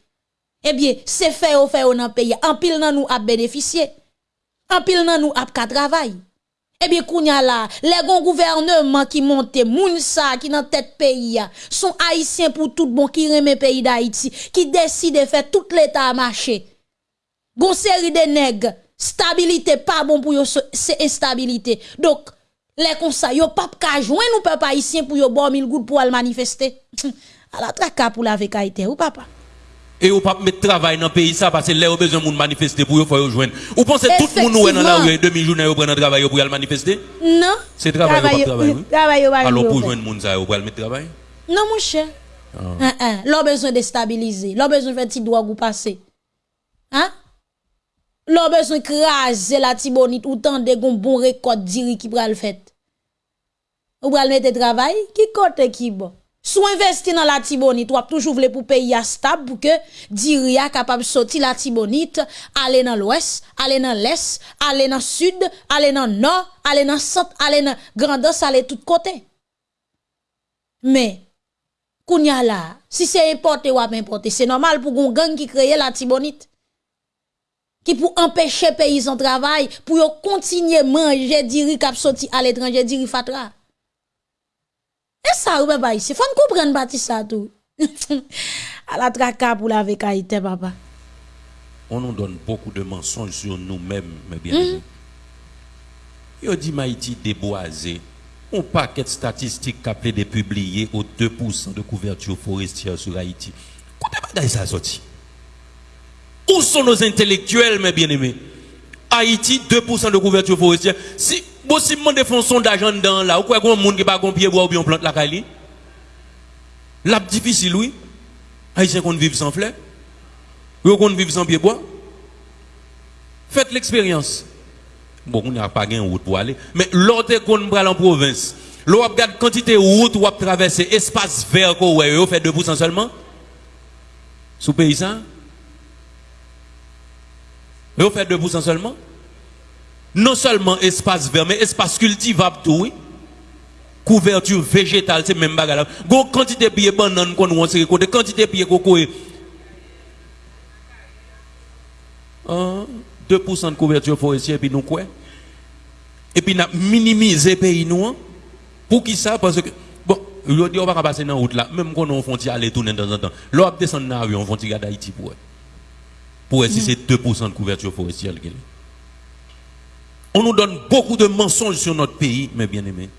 Eh bien, c'est fait ou fait dans pays, en pile nan nous a bénéficié. En pile nan nous a ka travail. Eh bien, kounya la, les gon gouvernement qui monte, moun sa qui dans tête pays a, sont haïtiens pour tout bon qui remet pays d'Haïti, qui décide de faire tout l'état marcher. Gon série de nègres, stabilité pas bon pour yo, c'est instabilité. Donc, les conseils, yo pas ka joindre nous peuple haïtien pour yo bon gouttes pour aller manifester. *laughs* à la traka pour la vécaïté, ou papa? Et ou pas mettre travail dans le pays ça parce que là, besoin de manifester pour yo faut joindre. Ou pensez tout le monde est dans la rue demi journée pour prendre travail pour aller manifester? Non. C'est travail ou pas travail. Travail ou Alors pour joindre monde ça, ou pour mettre travail? Non mon cher. Ah. Hein, hein. L'on besoin de stabiliser, l'on besoin de faire petit droit ou passer. Hein? L'on besoin craser la tibonite ou tant de bon récolte diri qui pral fait. Ou pral mettre travail? Qui côté qui bon. Sou investi dans la tibonite, ou toujours voulu pour payer stable pour que diri a capable sortir la tibonite, aller dans l'ouest, aller dans l'est, aller dans sud, aller dans nord, aller dans centre, aller dans grandeur, aller tout côté. Mais kounya là, si c'est importé ou c'est normal pour gon gang qui crée la tibonite qui pour empêcher paysans travail pour continuer manger diri k'ap sorti à l'étranger diri fatra. Et ça ou papa ici, faut comprendre bâti ça tout. *laughs* à la traka pour la vécaïté papa. On nous donne beaucoup de mensonges sur nous-mêmes, mes bien-aimés. Mm Yo dit Maïti déboisé. On paquet de statistiques qu'appelé de publier au 2% de couverture forestière sur Haïti. De ça sorti? Où sont nos intellectuels, mes bien-aimés? Haïti, 2% de couverture forestière. Si, bon, si je fais un sondage dans là, ou quoi, un monde qui pas un pied bois ou bien plante la caille, là, difficile, oui. Haïtiens qu'on vivre sans fleurs. Vous qu'on vivre sans pied bois. Faites l'expérience. Bon, on n'a pas de route pour aller. Mais l'autre qu'on prend en province, l'on regarde quantité de route ou traverser, espace vert qu'on fait 2% seulement. Sous paysan. Vous fait 2% seulement. Non seulement espace vert, mais espace cultivable tout, oui. Couverture végétale, c'est même bagarre. Gon quantité de pieds banane qu'on on sait côté quantité de pieds coco. 2% de couverture forestière puis nous quoi? Et puis nous minimiser pays nous hein. pour qui ça? Parce que bon, je dis on va passer dans la route là, même quand on frontière aller tourner de temps en temps. Là on descend dans l'avion, on frontière d'Haïti pour pour si c'est 2% de couverture forestière On nous donne beaucoup de mensonges sur notre pays, mes bien-aimés.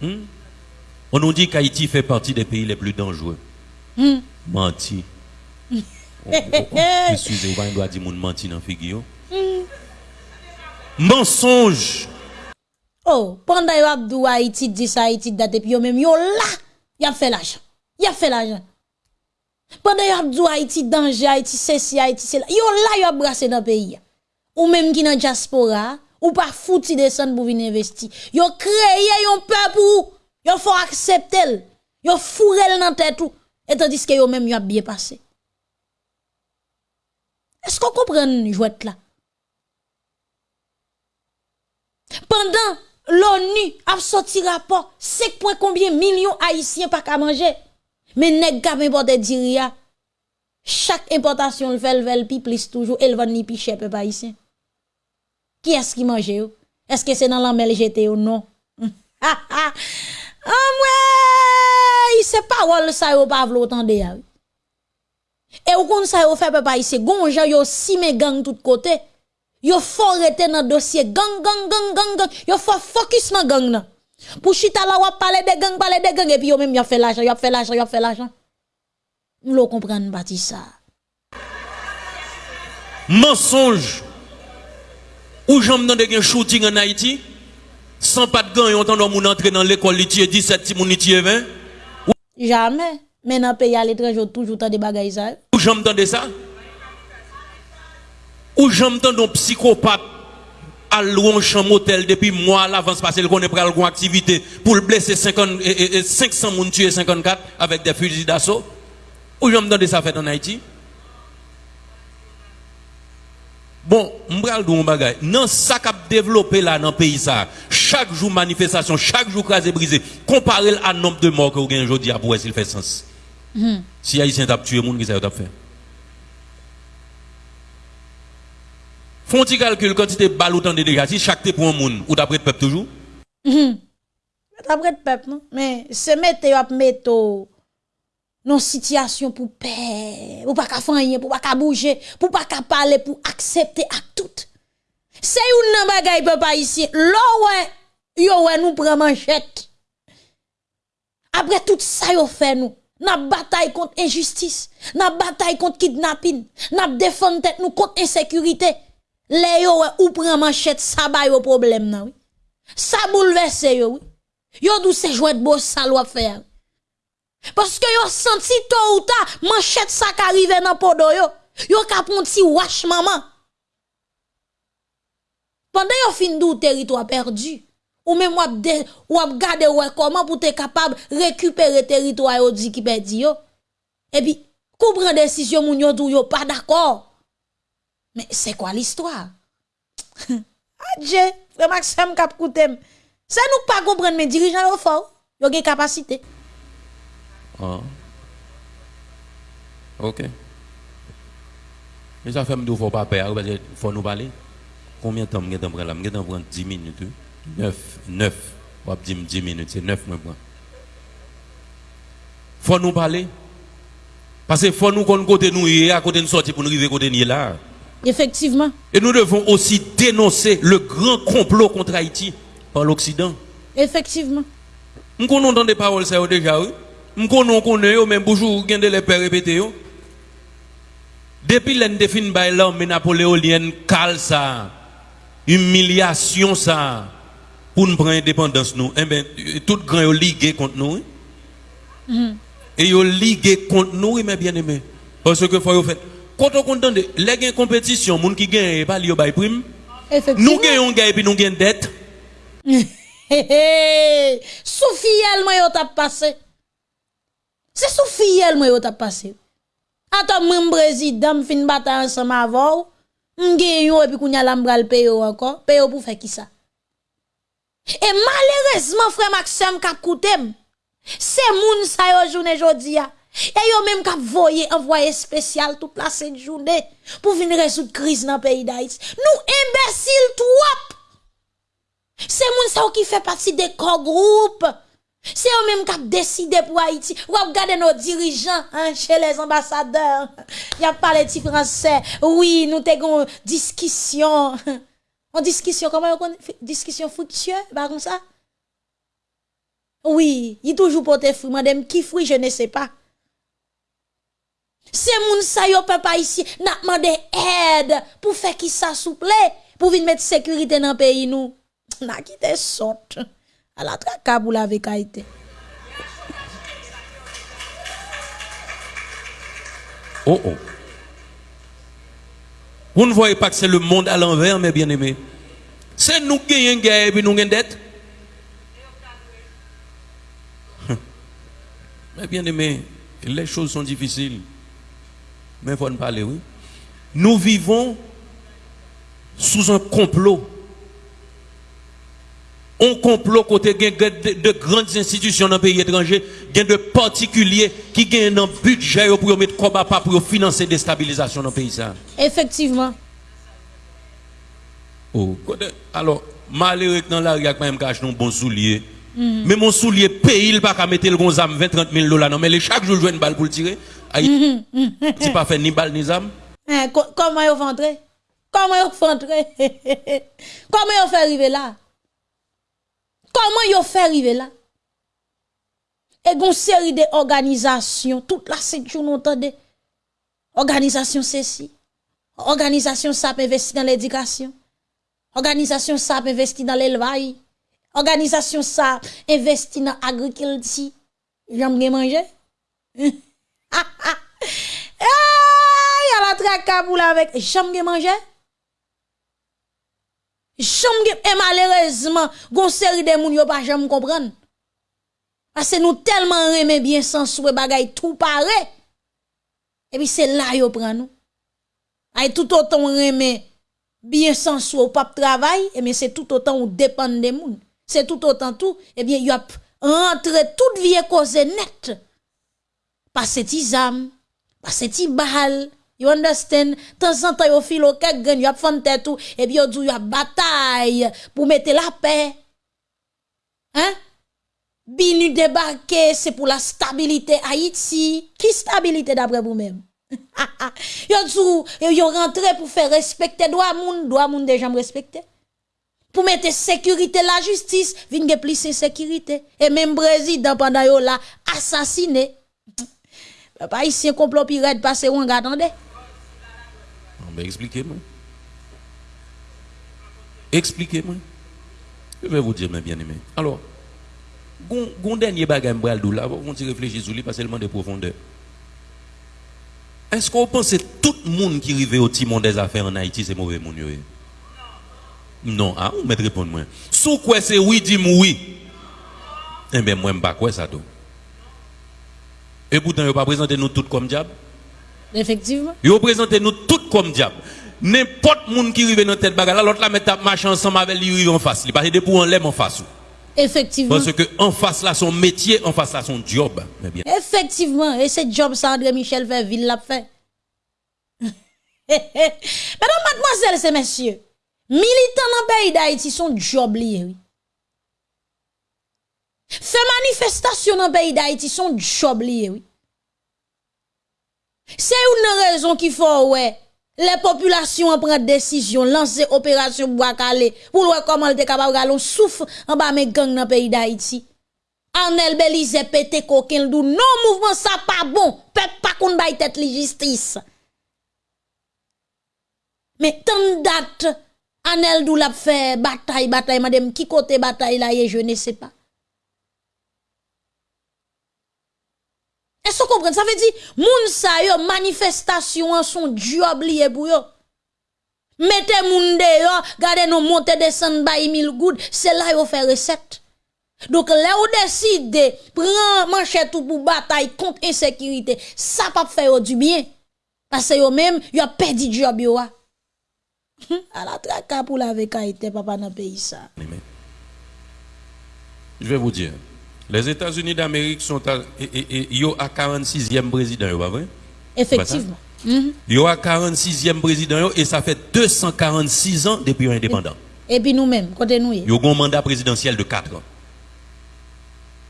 Hmm? On nous dit qu'Haïti fait partie des pays les plus dangereux. Hmm. Menti. *laughs* Excusez, moi doit dire menti dans figure. Hmm. Mensonge. Oh, pendant que Abdou Haïti dit ça, Haïti date, puis même yo là, il a fait l'argent. Il a fait l'argent. Pendant que Abdou Haïti danger, Haïti ceci, Haïti c'est là, yo là yo brassé dans le pays. Ou même qui dans diaspora, ou pas fouti descendre pour venir investir. Yo créé yon peuple pour yo faut accepter. Yo fourrel dans tête tout. Et tandis que yo même yo a bien passé. Est-ce qu'on comprend jouette là? Pendant l'ONU a sorti rapport, c'est point combien millions haïtiens pas qu'à manger. Mais nèg ka importe diria. Chaque importation le fait le plus toujours elle va ni pi cher peuple haïtien. Qui est-ce qui mange yo? Est-ce que c'est dans la mêle jeté ou non? *laughs* ah il sait pas où ça yo pas vle autant de Et ou kon ça yo fait peuple haïtien, gon yo si me gang tout côté. Yo faut rester dans dossier gang gang gang gang gang. Yo faut focus dans gang nan. Pour chita la wap parler de gang, parler de gang, et puis yo même y a fait l'argent, y a fait l'argent, y a fait l'argent. Nous le comprenons pas ça. Mensonge. Ou j'aime dans des shooting en Haïti, sans pas de gang, on entend moun entrer dans l'école, il tue 17, ti moun 20. Jamais. Mais dans le pays à l'étranger, toujours tant de bagages ça. Ou j'aime de ça? Ou j'aime dans psychopathe à louer un champ motel depuis mois l'avance parce est prêt à une activité pour le blesser 50, et, 500 moun tuer 54 avec des fusils d'assaut. Ou j'aime de ça fait en Haïti? Bon, m'bral dou bagay. Nan ça qu'a développé là dans le pays ça. Chaque jour manifestation, chaque jour crasé brisé. Comparé à nombre de morts que vous avez aujourd'hui pour s'il fait sens. Mm. Si Haïtien t'a tué moun qui ça t'a fait? Font tu calcul quantité de balles ou de déjà si chaque pour un moun ou d'après peuple toujours? Mm. D'après peuple non, mais c'est mettre à mettre non situation pour paix, pour pas faire pour pas bouger, pour pas parler, pour accepter à tout. C'est une bagay papa ici. Ouais, yo ouais nous prend manchette. Après tout ça yo fait nous. N'a bataille contre injustice, n'a bataille contre kidnapping, n'a défendre tête nous contre insécurité. Les yo ou prend manchette ça ba yo problème nan oui. Ça bouleverse yo oui. Yo dou se jouet beau ça loi faire. Parce que yo senti tôt ou tard, manchette ça qui arrive dans podo yo. Yo ka wash maman. Pendant yo fin dou territoire perdu. Ou même wap de, wap gade comment pour te capable récupérer territoire yo di qui perdu yo. Et puis, comprendre décision moun yo dou yo pas d'accord. Mais c'est quoi l'histoire? *laughs* Adje, frère Maxime kap koutem. Nous pas comprendre mes dirigeants yo fort. Yo gen capacité. Ah. Ok. Mais ça fait me faut pas perdre, parce qu'il faut nous parler. Combien de temps je prendre là? Je prendre 10 minutes. 9, 9. On va dire 10 minutes, c'est 9 moi Faut nous parler. Parce qu'il faut nous qu'on côté nous à côté de sortir pour nous arriver côté nous là. Effectivement. Et nous devons aussi dénoncer le grand complot contre Haïti par l'Occident. Effectivement. Nous connaissons des paroles ça déjà oui. Connaissons yo même bonjour gagne les pères répéter. Depuis l'en défini by l'armée napoléonienne, cal ça, humiliation ça, pour nous prendre indépendance nous, eh ben, tout grand est ligué contre nous. hein. Et yo ligué contre nous, mais bien aimé. Parce que faut fait. Quand on compte de, les compétition, moun qui gagne, pas bay prime. Nous gagnons gagne puis nous gagnons dette. Hé hé, sous fiel moi yo t'a passé. Se sou fiyel mwen yo tap pase. Ato mwen brezidam fin bata ansama avou, mwen gen yo epi koun yalam bral peyo anko, peyo pou fe ki sa. E malerezman fre Maxime kap koutem, se moun sa yo jounen jodi ya, e yo menm kap voye envoye spesyal tout la set jounen pou vin resout kriz nan peyi da it. Nou imbesil twop! Se moun sa yo ki fe pati de kogroup, groupes. C'est eux même qui ont décidé pour Haïti. Ou regardez nos dirigeants hein, chez les ambassadeurs. Y a parlé de français. Oui, nous avons discussion. En discussion, comment on connaît? Discussion fructueuse, par comme ça? Oui, il toujours porté fruit. Madame, qui fruit, je ne sais pas. C'est moun sa yo peuple ici n'a demandé aide pour faire qui ça souple pour venir mettre sécurité dans le pays nous. N'a quitté sorte à la pour la vécaïté. Oh oh. Vous ne voyez pas que c'est le monde à l'envers, mes bien-aimés? C'est nous qui gagnons guerre et puis nous gagnons dette. Mes bien-aimés, les choses sont difficiles. Mais il faut en parler, oui. Nous vivons sous un complot. Un complot côté de, de grandes institutions dans le pays étranger, de particuliers qui gagnent un budget pour mettre pas pour financer des stabilisations dans le pays. Effectivement. Oh, alors, malheureux dans la rue, il y a quand même cache un bon soulier. Mais mon soulier paye, il pas qu'à mettre le gonzam 20 30 000 dollars. Non, mais les chaque jour, je joue une balle pour le tirer. Aïe, c'est pas fait ni balle ni zam. Hein, co- comment vont entrer? Comment vont entrer? *laughs* Comment ils fait arriver là? Koman yo fè rive la? E gon seri de organizasyon, tout la sentyon nou tande, organizasyon se si, organizasyon sa pe investi nan l'edikasyon, organizasyon sa pe investi nan l'elvayi, organizasyon sa investi nan agrikilti, jam gen manje? *laughs* Ha ha! E, yal atra kabou la vek, jam gen manje? Bien et malheureusement, gon série de moun yo pas jamais. Parce que nous tellement remet bien sans souhait bagay tout pareil. Et puis c'est là yo prend nous. Ay tout autant remet bien sans souhait ou pas travail, et mais c'est tout autant ou dépend des moun. C'est tout autant tout, et bien y a rentré toute vie cause net. Parce ti zam, parce ti bal, you understand? Temps en temps yo filo kek gen, yo ap et puis yo dou bataille pour mettre la paix. Hein? Binu débarqué, c'est pour la stabilité Haïti. Qui stabilité d'après vous-même? *laughs* yo dou, yo, rentré pour faire respecter droit moun, droit moun déjà me respecter. Pour mettre sécurité, la justice, vin plus sécurité. Et même président pendant yo là, assassiné. *laughs* Papa ici un complot pirate passé ou attendez. Expliquez-moi. Expliquez-moi. Je vais vous dire, mes bien-aimés. Alors, gon dernier bagage là, on s'y réfléchit sur lui parce qu'il demande de profondeur. Est-ce qu'on pense que tout le monde qui arrive au timon des affaires en Haïti, c'est mauvais eh? Non, ah, on met répondre moi. Sous quoi c'est oui, dis-moi oui? Eh bien, moi, je pas quoi ça. Et pourtant, il pas présenté nous tous comme diable? Effectivement. Yo présente nous tout comme diable. N'importe monde qui arrive dans tête bagarre, là, l'autre la met à marcher ensemble avec lui arrive en face. Il que des pour en l'aime en face. Effectivement. Parce que en face là son métier, en face là son job. Mais bien. Effectivement, et c'est job ça André Michel fait ville l'a fait. *laughs* Mesdames, mademoiselles et messieurs, militants dans le pays d'Haïti sont job lié, oui. Fait manifestation dans le pays d'Haïti sont job lié, oui. C'est une raison qui faut, ouais, les populations prennent décision, lancer opération Bois-Calais, pour voir comment elle est capable en bas mes gangs dans le pays d'Haïti. Arnel Belize pété coquin dou non mouvement ça pas bon. Peuple pas qu'on baille tête justice. Mais tant date, Anel dou la fait bataille, bataille, madame, qui côté bataille là, je ne sais pas. Est-ce que vous? Ça veut dire, moun sa yo, manifestation son job lié pour yo. Mettez moun de yo, gardez nous monter descendre by mille good, c'est là yo fait recette. Donc là ou décide prendre manchette pour bataille contre insécurité, ça pas faire du bien. Parce que yo même yo a perdu job yo. À la traka pour la été papa dans pays ça. Je vais vous dire. Les États-Unis d'Amérique sont à, et, à 46e président, pas vrai? Effectivement. Il y a 46e président et ça fait 246 ans depuis l'indépendance. Et puis nous-mêmes, côté nous. Il y a un mandat présidentiel de 4 ans.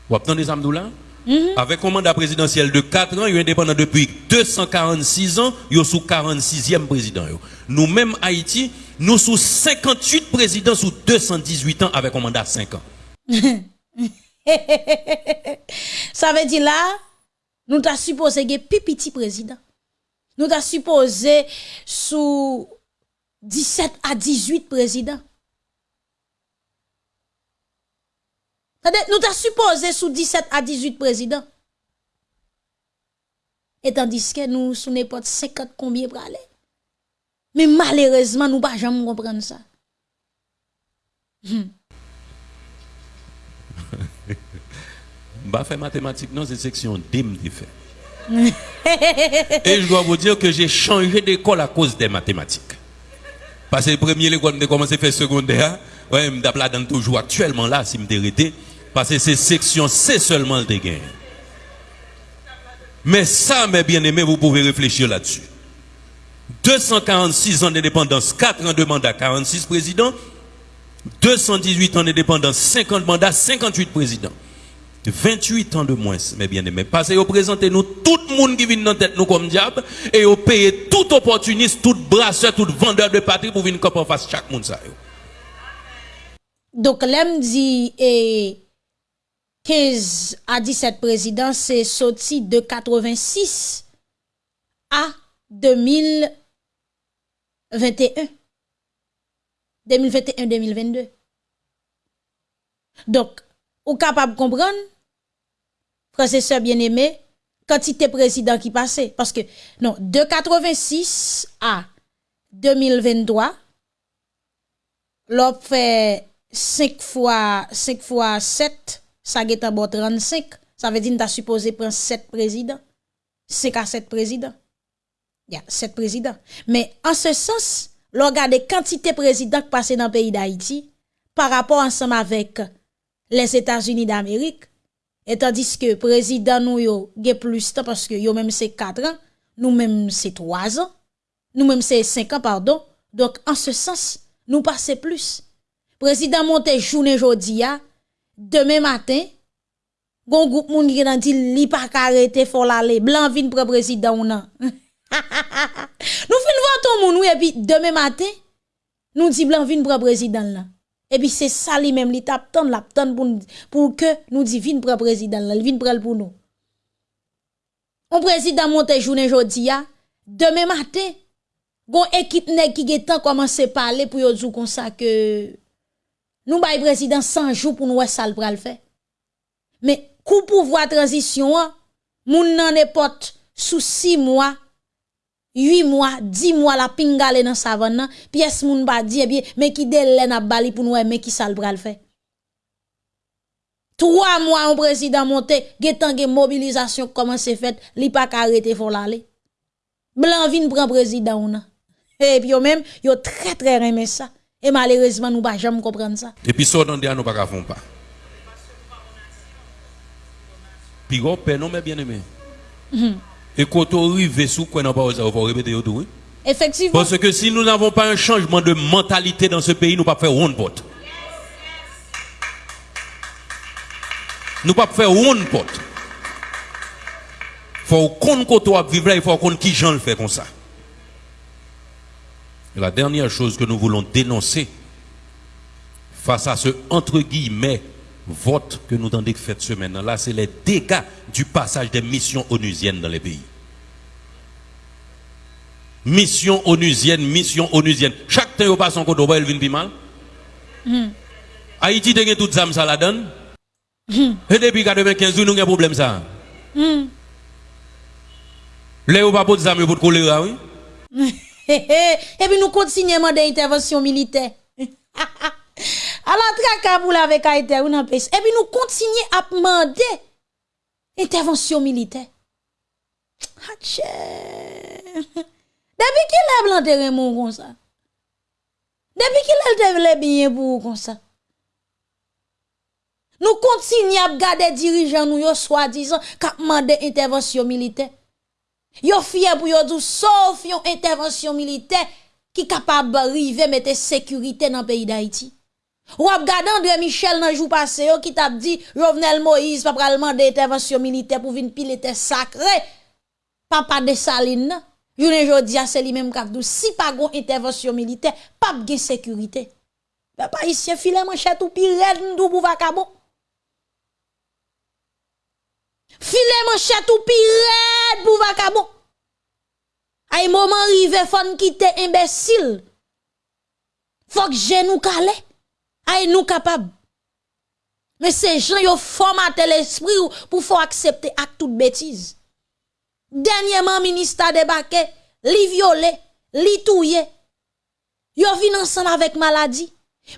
Vous entendez Amdoula? Mm Avec un mandat présidentiel de 4 ans, il est indépendant depuis 246 ans, il est sous 46e président. Nous-mêmes, Haïti, nous sous 58 présidents sous 218 ans avec un mandat de 5 ans. *laughs* *laughs* Ça veut dire là, nous t'as supposé que petit président. Nous t'as supposé sous 17 à 18 présidents. Nous t'as supposé sous 17 à 18 présidents. Et tandis que nous, sous n'importe 50 combien pour aller? Mais malheureusement, nous pas jamais comprendre ça. Hmm. Bah faire mathématiques non c'est section DIM qui fait et je dois vous dire que j'ai changé d'école à cause des mathématiques. Parce que le premier l'école de commencé à faire secondaire. Ouais me là dans toujours actuellement là si me dérété parce que c'est section C seulement le gain mais ça mes bien-aimés vous pouvez réfléchir là-dessus. 246 ans d'indépendance 4 ans de mandat 46 présidents. 218 ans d'indépendance 50 mandats 58 présidents 28 ans de moins, mes bien-aimés. Parce que vous présentez nous tout le monde qui vient dans tête nous comme diable et vous payez tout opportuniste, tout brasseur, tout vendeur de patrie pour venir en face chaque monde. Donc, l'aime dit et 15 à 17 présidents, c'est sorti de 86 à 2021. 2021-2022. Donc, ou capable de comprendre frères bien-aimés, quantité président qui passait. Parce que, non, de 86 à 2023, l'on fait 5 fois, 5 fois 7, ça est bon 35. Ça veut dire que supposé prendre 7 présidents. 5 à 7 présidents. Il y a 7 présidents. Mais en ce sens, l'on regarde quantité président qui passent dans le pays d'Haïti par rapport ensemble avec les États-Unis d'Amérique, Et tandis que président nous yo gen plus temps parce que yo même c'est 4 ans, nous même c'est 3 ans, nous même c'est 5 ans pardon. Donc en ce sens, nous passons plus. Président monte journée jodi a, demain matin, gon groupe moun qui nan dit li pa arrêter faut l'aller, blanc vin prend président ou nan. *laughs* nous fin voir ton moun et puis demain matin, nous dit blanc vin prend président là. E pi se sa li menm li tap tan, lap tan pou, pou ke nou di vin pre prezident lal, vin prel pou nou. On prezident monte jounen jodi ya, deme maten, gon ekip nek ki getan komanse pale pou yo djou konsa ke nou bay prezident sanjou pou nou wè sal pral fe. Me kou pou vwa transisyon an, moun nan epot sou si mwa 8 mois, 10 mois la pingale dans savane pièce moun ba di eh bien mais qui délai n'a bali pour nous mais qui ça le bral fait? 3 mois un président monté, getan gen mobilisation comment c'est fait, li pas arrêter faut l'aller. Blanc vin prend président ou Et puis yo même yo très très aimé ça et malheureusement nous pas jamais comprendre ça. Et puis ça dans nous pas font pas. Puis go non mais bien aimé. Mm et quand on arrive sous quoi répéter tout. Effectivement. Parce que si nous n'avons pas un changement de mentalité dans ce pays, nous ne pouvons pas faire one pot. Nous ne pouvons pas faire one pot. Il faut qu'on vivre là, il faut qu'on qui gens le fait comme ça. Et la dernière chose que nous voulons dénoncer face à ce entre guillemets vote que nous avons fait semaine là, c'est les dégâts du passage des missions onusiennes dans les pays. mission onusienne, mission onusienne. Chaque temps, vous passe en côté, elle vient mal. Haïti, a tout ça, ça la donne. Et depuis 95 nous avons un problème ça. Là, vous pas pour ça, mais pour choléra, oui. *laughs* Et puis nous continuons à intervention militaire. *laughs* à traque pour la avec Haïti, ou Et puis nous continuons à demander intervention militaire. Hache. Depuis qui l'a planté mon comme ça? Depuis qui l'a développé bien pour comme ça? Nous continuons à garder dirigeants nous, soi-disant, qui demandent intervention militaire. Yo fier pour yo dou sauf yon intervention militaire qui capable de mettre sécurité dans le pays d'Haïti. Ou ap gade André Michel nan jou passé yo ki tap di Jovenel Moïse pa pralman de intervention militaire pou vin pile te sacré. Papa de Saline, jounen jodi a se li menm kap dou si pa gon intervention militaire, pap gen sécurité. Ben pa isye file manchet ou pi red ndou pou vakabon. File manchet ou pi red pou vakabon. Ay moman rive fon kite imbesil. Fok genou kale. Calé. Ay nous capable. Mais ces gens yo formaté l'esprit pour faut accepter acte toute bêtise. Dernièrement ministre débarqué, li violé, li touye. Yo vin ensemble avec maladie.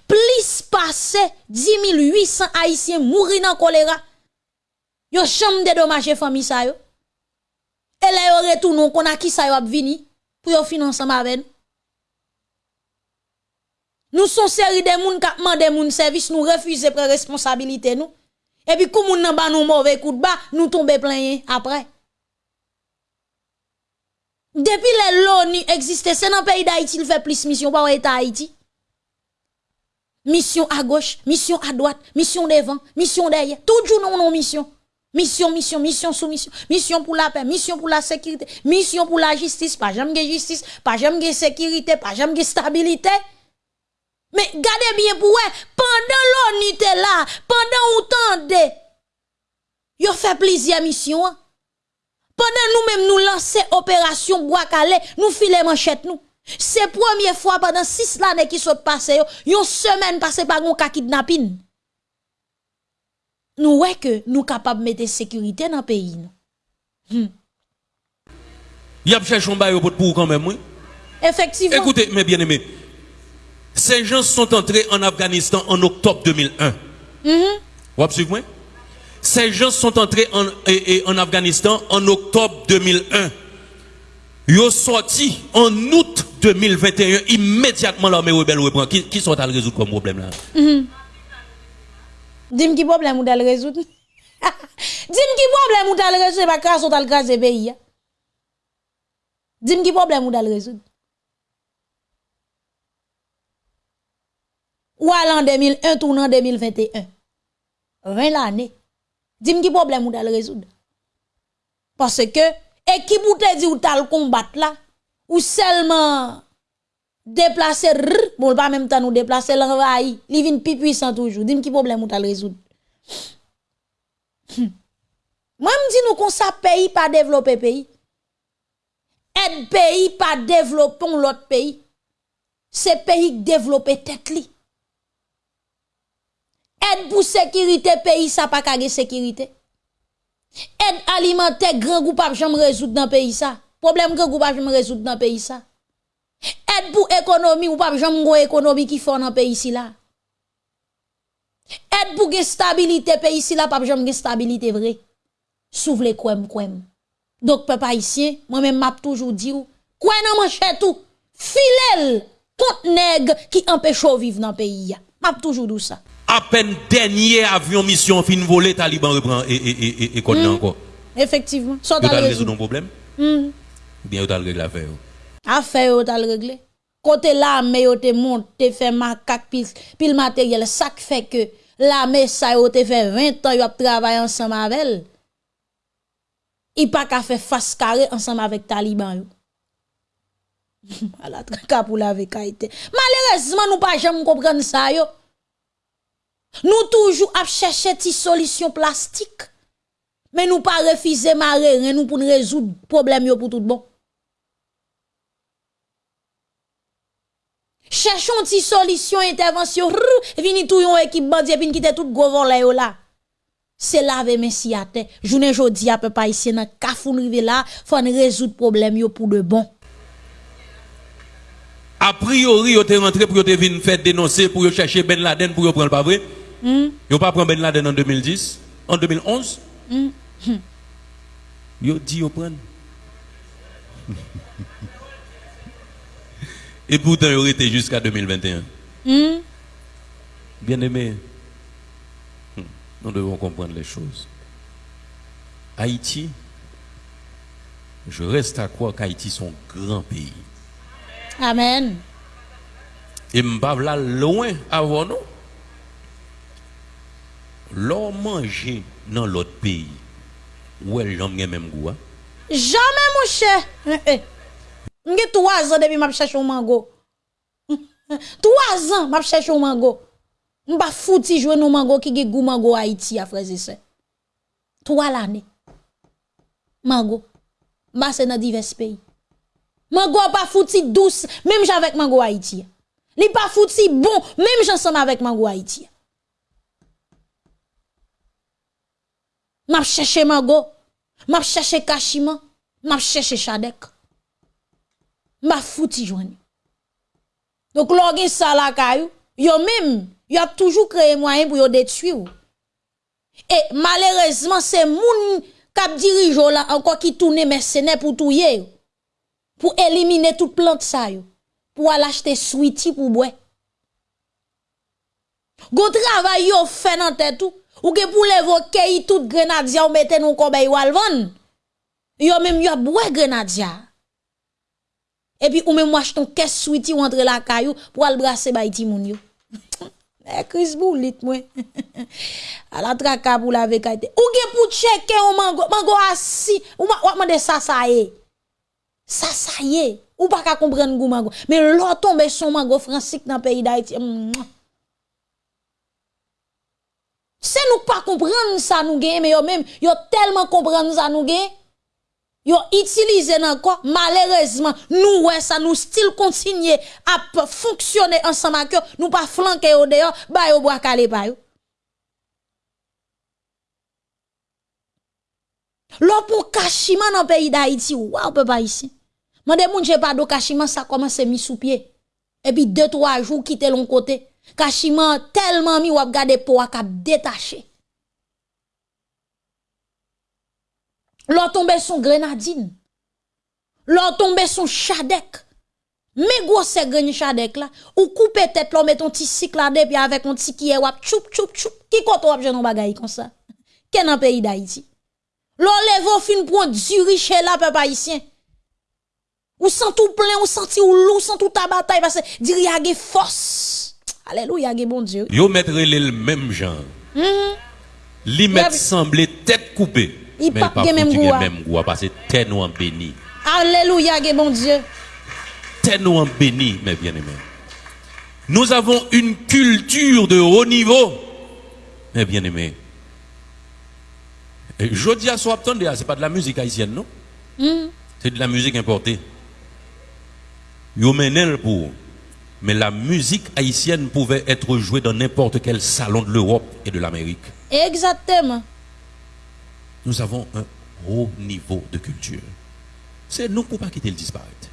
Plus passé 10 800 haïtiens mourir dans choléra. Yo chambre dédommager famille sa yo. Et là yo retourne qu'on a qui sa yo vini pour yo financer avec nous. Nous sommes série de moun qui demande moun service, nous refusons prendre responsabilité nous. Et puis comme moun nan ba nous mauvais coup de bas, nous tomber plein après. Depuis les l'ONU existe, c'est dans le pays d'Haïti, il fait plus mission par l'État Haïti. Mission à gauche, mission à droite, mission devant, mission derrière. Toujours non, non, mission. Mission, mission, mission sous mission. Pour la paix, mission pour la sécurité, mission pour la justice. Pas jamais justice, pas jamais sécurité, pas jamais stabilité. Mais gardez bien pour eux, pendant l'ONU était là, pendant autant de, yo fait plusieurs missions. Hein. Pendant nous-mêmes nous lancer opération bois calé, nous filons manchette nous. C'est première fois pendant six années qui sont passées, une semaine passée par un cas kidnapping nous ouais que nous capables de mettre sécurité dans le pays. Hmm. Il y a cherché un bail pour quand même, oui? Effectivement. Écoutez, mes bien-aimés, ces gens sont entrés en Afghanistan en octobre 2001. Mm -hmm. Vous suivez? Ces gens sont entrés en, en Afghanistan en octobre 2001. Ils sont sortis en août 2021, immédiatement l'armée rebelle reprend. Qui, qui sont à résoudre comme problème là? Mm Dis-moi qui problème ou le résoudre. *laughs* Dis-moi qui problème ou le résoudre, pas grâce au pays. Dis-moi qui problème ou le résoudre. Ou en 2001 ou en 2021. 20 l'année. Dis-moi qui problème ou le résoudre. Parce que, équipe ou te dit ou t'as combattre là, ou seulement déplacer bon pas même temps nous déplacer l'envahir li vinn plus puissant toujours dis qui problème ou t'as résoudre hmm. moi me dis nous qu'on ça pays pas développer pays aide pays pas développer l'autre pays c'est pays développer tête li Aide pour sécurité pays, ça pas kage sécurité. Aide alimentaire, grand groupe pas jamais résoudre dans pays ça. Problème grand groupe pas jamais résoudre dans pays ça. Aide pour économie ou pas jamais une économie qui font dans pays ici là. Aide pour stabilité pays ici là pas jamais stabilité vrai. S'ouvre les kwem. kouem. Donc peuple haïtien, moi même m'a toujours dit ou quoi nan manche tout filel contre nèg qui empêche vivre dans pays. M'a toujours dit ça. À peine dernier avion mission fin volé taliban reprend et et et et mm. encore. Effectivement. Ça t'a résoudre un problème. Mm. Bien vous régler l'affaire. Affaire yo tal réglé. Côté l'armée te monte, te fait macaque pile, pile matériel, ça fait que l'armée ça te fait 20 ans yo a travaillé ensemble avec elle. Il pas qu'à faire face carré ensemble avec Taliban yo. la traka pour la. Malheureusement nous pas jamais comprendre ça yo. Nou toujou ap chèche ti solisyon plastik. Men nou pa refize mare, ren nou pou nou rezout problem yo pou tout bon. Chèchon ti solisyon, intervensyon, rrr, vini tou yon ekip bandi, vini kite tout govon la yo la. Se lave men si ate, jounen jodi ap pa isye nan kafoun rive la, fon rezout problem yo pou de bon. A priori, yo te rentré pour venir faire dénoncer, pour chercher Ben Laden, pour prendre pas vrai. Hmm? Yo pas prendre Ben Laden en 2010, en 2011. Hmm? Yo dit yo prendre. *laughs* Et pourtant, yo été jusqu'à 2021. Hmm? Bien aimé, nous devons comprendre les choses. Haïti, je reste à croire qu'Haïti est un grand pays. Amen. *laughs* Et m'bavla loin avant nous. L'on manger dans l'autre pays. Ou elle jamais même goût. Jamais mon cher. J'ai trois ans depuis que je cherche un mango. Trois ans que je cherche un mango. Je ne fouti jouer un mango qui a goût mango Haïti à frères et sœurs. Trois l'année. Mango. Je dans divers pays. Mango pas fouti douce même j'avec mango Haïti. Li pas fouti bon même j'ensemble avec mango Haïti. M'a cherché mango. M'a cherché kachima. M'a cherché chadek. M'a fouti joign. Donc l'organe ça la kayou, yo même, yo a toujours créé moyen pour yo détruire. Et malheureusement, c'est moun kap dirigeant là encore qui tourne mercenaire pour touyer. ou. pou elimine tout plant sa yo, pou al achete switi pou bwe. Gon travay yo fè nan tè tou, ou ke pou levo keyi tout grenadja ou mette nou kobe yo alvan, yo mèm yo bwe grenadja. E pi ou mèm wache ton kes switi ou entre la kayou pou al brase bay ti moun yo. *laughs* Eh, e kris bou lit mwen. *laughs* A la traka pou la vekayte. Ou ke pou cheke ou mango, mango asi, ou man, wakman de sa sa e. Ça ça y est. Ou pas ka comprendre mango. Mais l'autre tombe son mango français dans pays d'Haïti. C'est nous pas comprendre ça nous gagne mais yo même yo tellement comprendre ça nous gagne. Yo quoi malheureusement nous ouais ça nous style continuer à fonctionner ensemble avec eux, nous pas flanquer au dehors ba yo bois calé pa yo. L'on pour kachima dans le pays d'Haïti, waouh, papa ici. Mande moun j'ai pas de kachima, ça commence mis sous pied. Et puis deux, trois jours, quitte l'on côté. Kachima tellement mi wap gade po a kap détaché. L'on tombe son grenadine. L'on tombe son chadek. Mais gros c'est gren chadek là. Ou coupe tête l'on met ton petit cycle là avec un petit qui wap choup choup choup. Qui compte wap jeune bagay comme ça? Quel dans pays d'Haïti? L'on au fin pour du riche là peuple haïtien. Ou sent tout plein, ou senti ou loup, sent tout ta bataille parce que dire y a ge force. Alléluia, ge bon Dieu. Yo mettre le même genre. Li met semblé tête coupée. Il pas gen même goût, même goût parce que tête nous en béni. Alléluia, ge bon Dieu. Tête nous en béni, mes bien-aimés. Nous avons une culture de haut niveau, mes bien-aimés. Je dis à attendez, c'est pas de la musique haïtienne, non? C'est de la musique importée. Yo menel pour. Mais la musique haïtienne pouvait être jouée dans n'importe quel salon de l'Europe et de l'Amérique. Exactement. Nous avons un haut niveau de culture. C'est nous pour pas quitter le disparaître.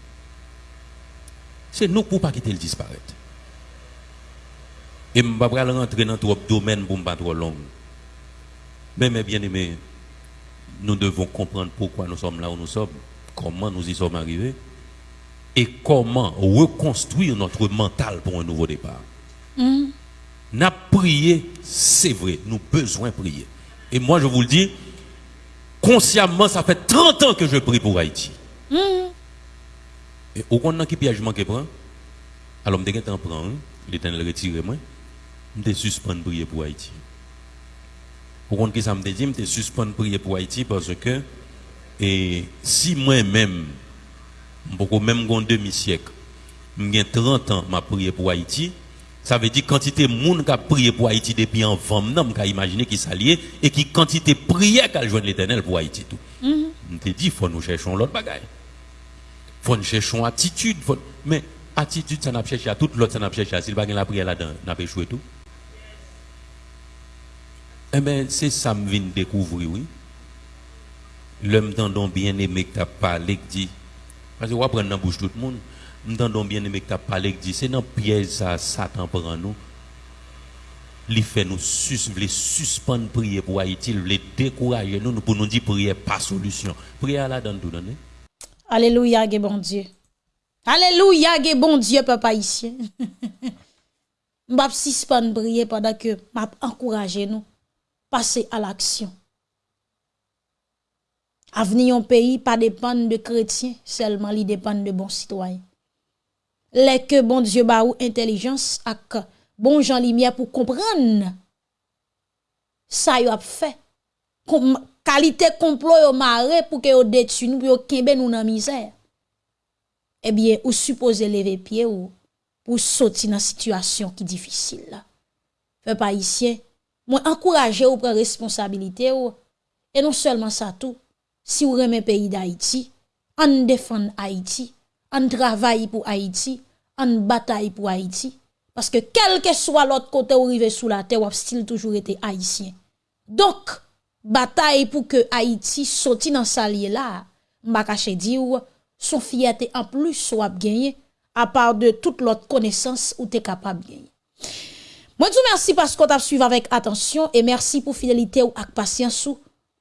C'est nous pour pas quitter le disparaître. Et je ne vais pas rentrer dans trop de domaines pour ne pas trop long. Mais mes bien-aimés, nous devons comprendre pourquoi nous sommes là où nous sommes, comment nous y sommes arrivés? Et comment reconstruire notre mental pour un nouveau départ? N'a prié, c'est vrai, nous besoin prier. Et moi, je vous le dis, consciemment, ça fait 30 ans que je prie pour Haïti. Et au compte qui piège manque prend, alors je me prend, l'éternel retire moi, je suspends prier pour Haïti. Au compte qui ça me dit, je suspends prier pour Haïti parce que et si moi-même, même un demi-siècle, j'ai 30 ans, m'a prié pour Haïti, ça veut dire quantité de monde qui a prié pour Haïti depuis en femme, qui a imaginé qui s'alliait et qui quantité de prière qu'elle joint l'éternel pour Haïti tout. Je te dis, faut nous cherchons l'autre bagaille. Faut nous cherchons attitude, faut- mais attitude ça n'a cherché à tout l'autre ça n'a cherché à s'il pas la prière là-dedans n'a pas échoué tout. Eh bien c'est ça me vient découvrir oui. L'homme t'entend bien aimé que t'as parlé que dit parce que va prendre dans bouche tout le monde m'entendons bien aimé t'as parlé que dit c'est dans piège ça Satan prend nous il fait nous sus, suspendre prier pour Haïti, il décourager nous pour nous dire prier pas solution. Prière là dans tout donner. Alléluia, bon Dieu. Alléluia, bon Dieu, papa ici. M'bap suspendre prier pendant que m'a encourager nous passer à l'action. Aveni yon peyi pa depan de kretien, selman li depan de bon sitwayen. Lè ke bon Diyo ba ou intelijans ak bon jan limye pou kompran sa yo ap fe. Kom, kalite komplo yo mare pou ke yo detu nou, yo kembe nou nan mizer. Ebyen, eh ou suppose leve pie ou pou soti nan situasyon ki difisil la. Fe pa isye, mwen ankouraje ou pre responsabilite ou, e non selman sa tou, Si vous aimez pays d'Haïti, on défend Haïti, on travaille pour Haïti, on bataille pour Haïti parce que quel que soit l'autre côté où arrive sous la terre, ou style toujours été haïtien. Donc, bataille pour que Haïti sorti dans sa là, m'a caché dire son fierté en plus soit gagné à part de toute l'autre connaissance où tu es capable de gagner. Moi, je vous remercie parce qu'on t'a suivi avec attention et merci pour fidélité ou avec patience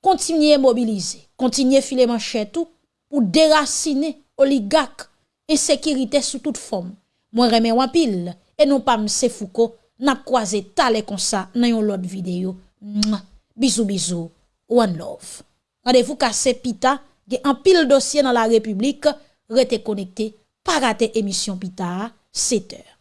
kontinye mobilize, kontinye file manche tou, pou derasine oligak, ensekirite sou tout fom. Mwen reme wapil, e nou pam se fuko, nap kwaze tale konsa nan yon lot videyo. Mwa, bizou bizou, one love. Radevou kase pita, ge an pil dosye nan la republik, rete konekte, parate emisyon pita, seter.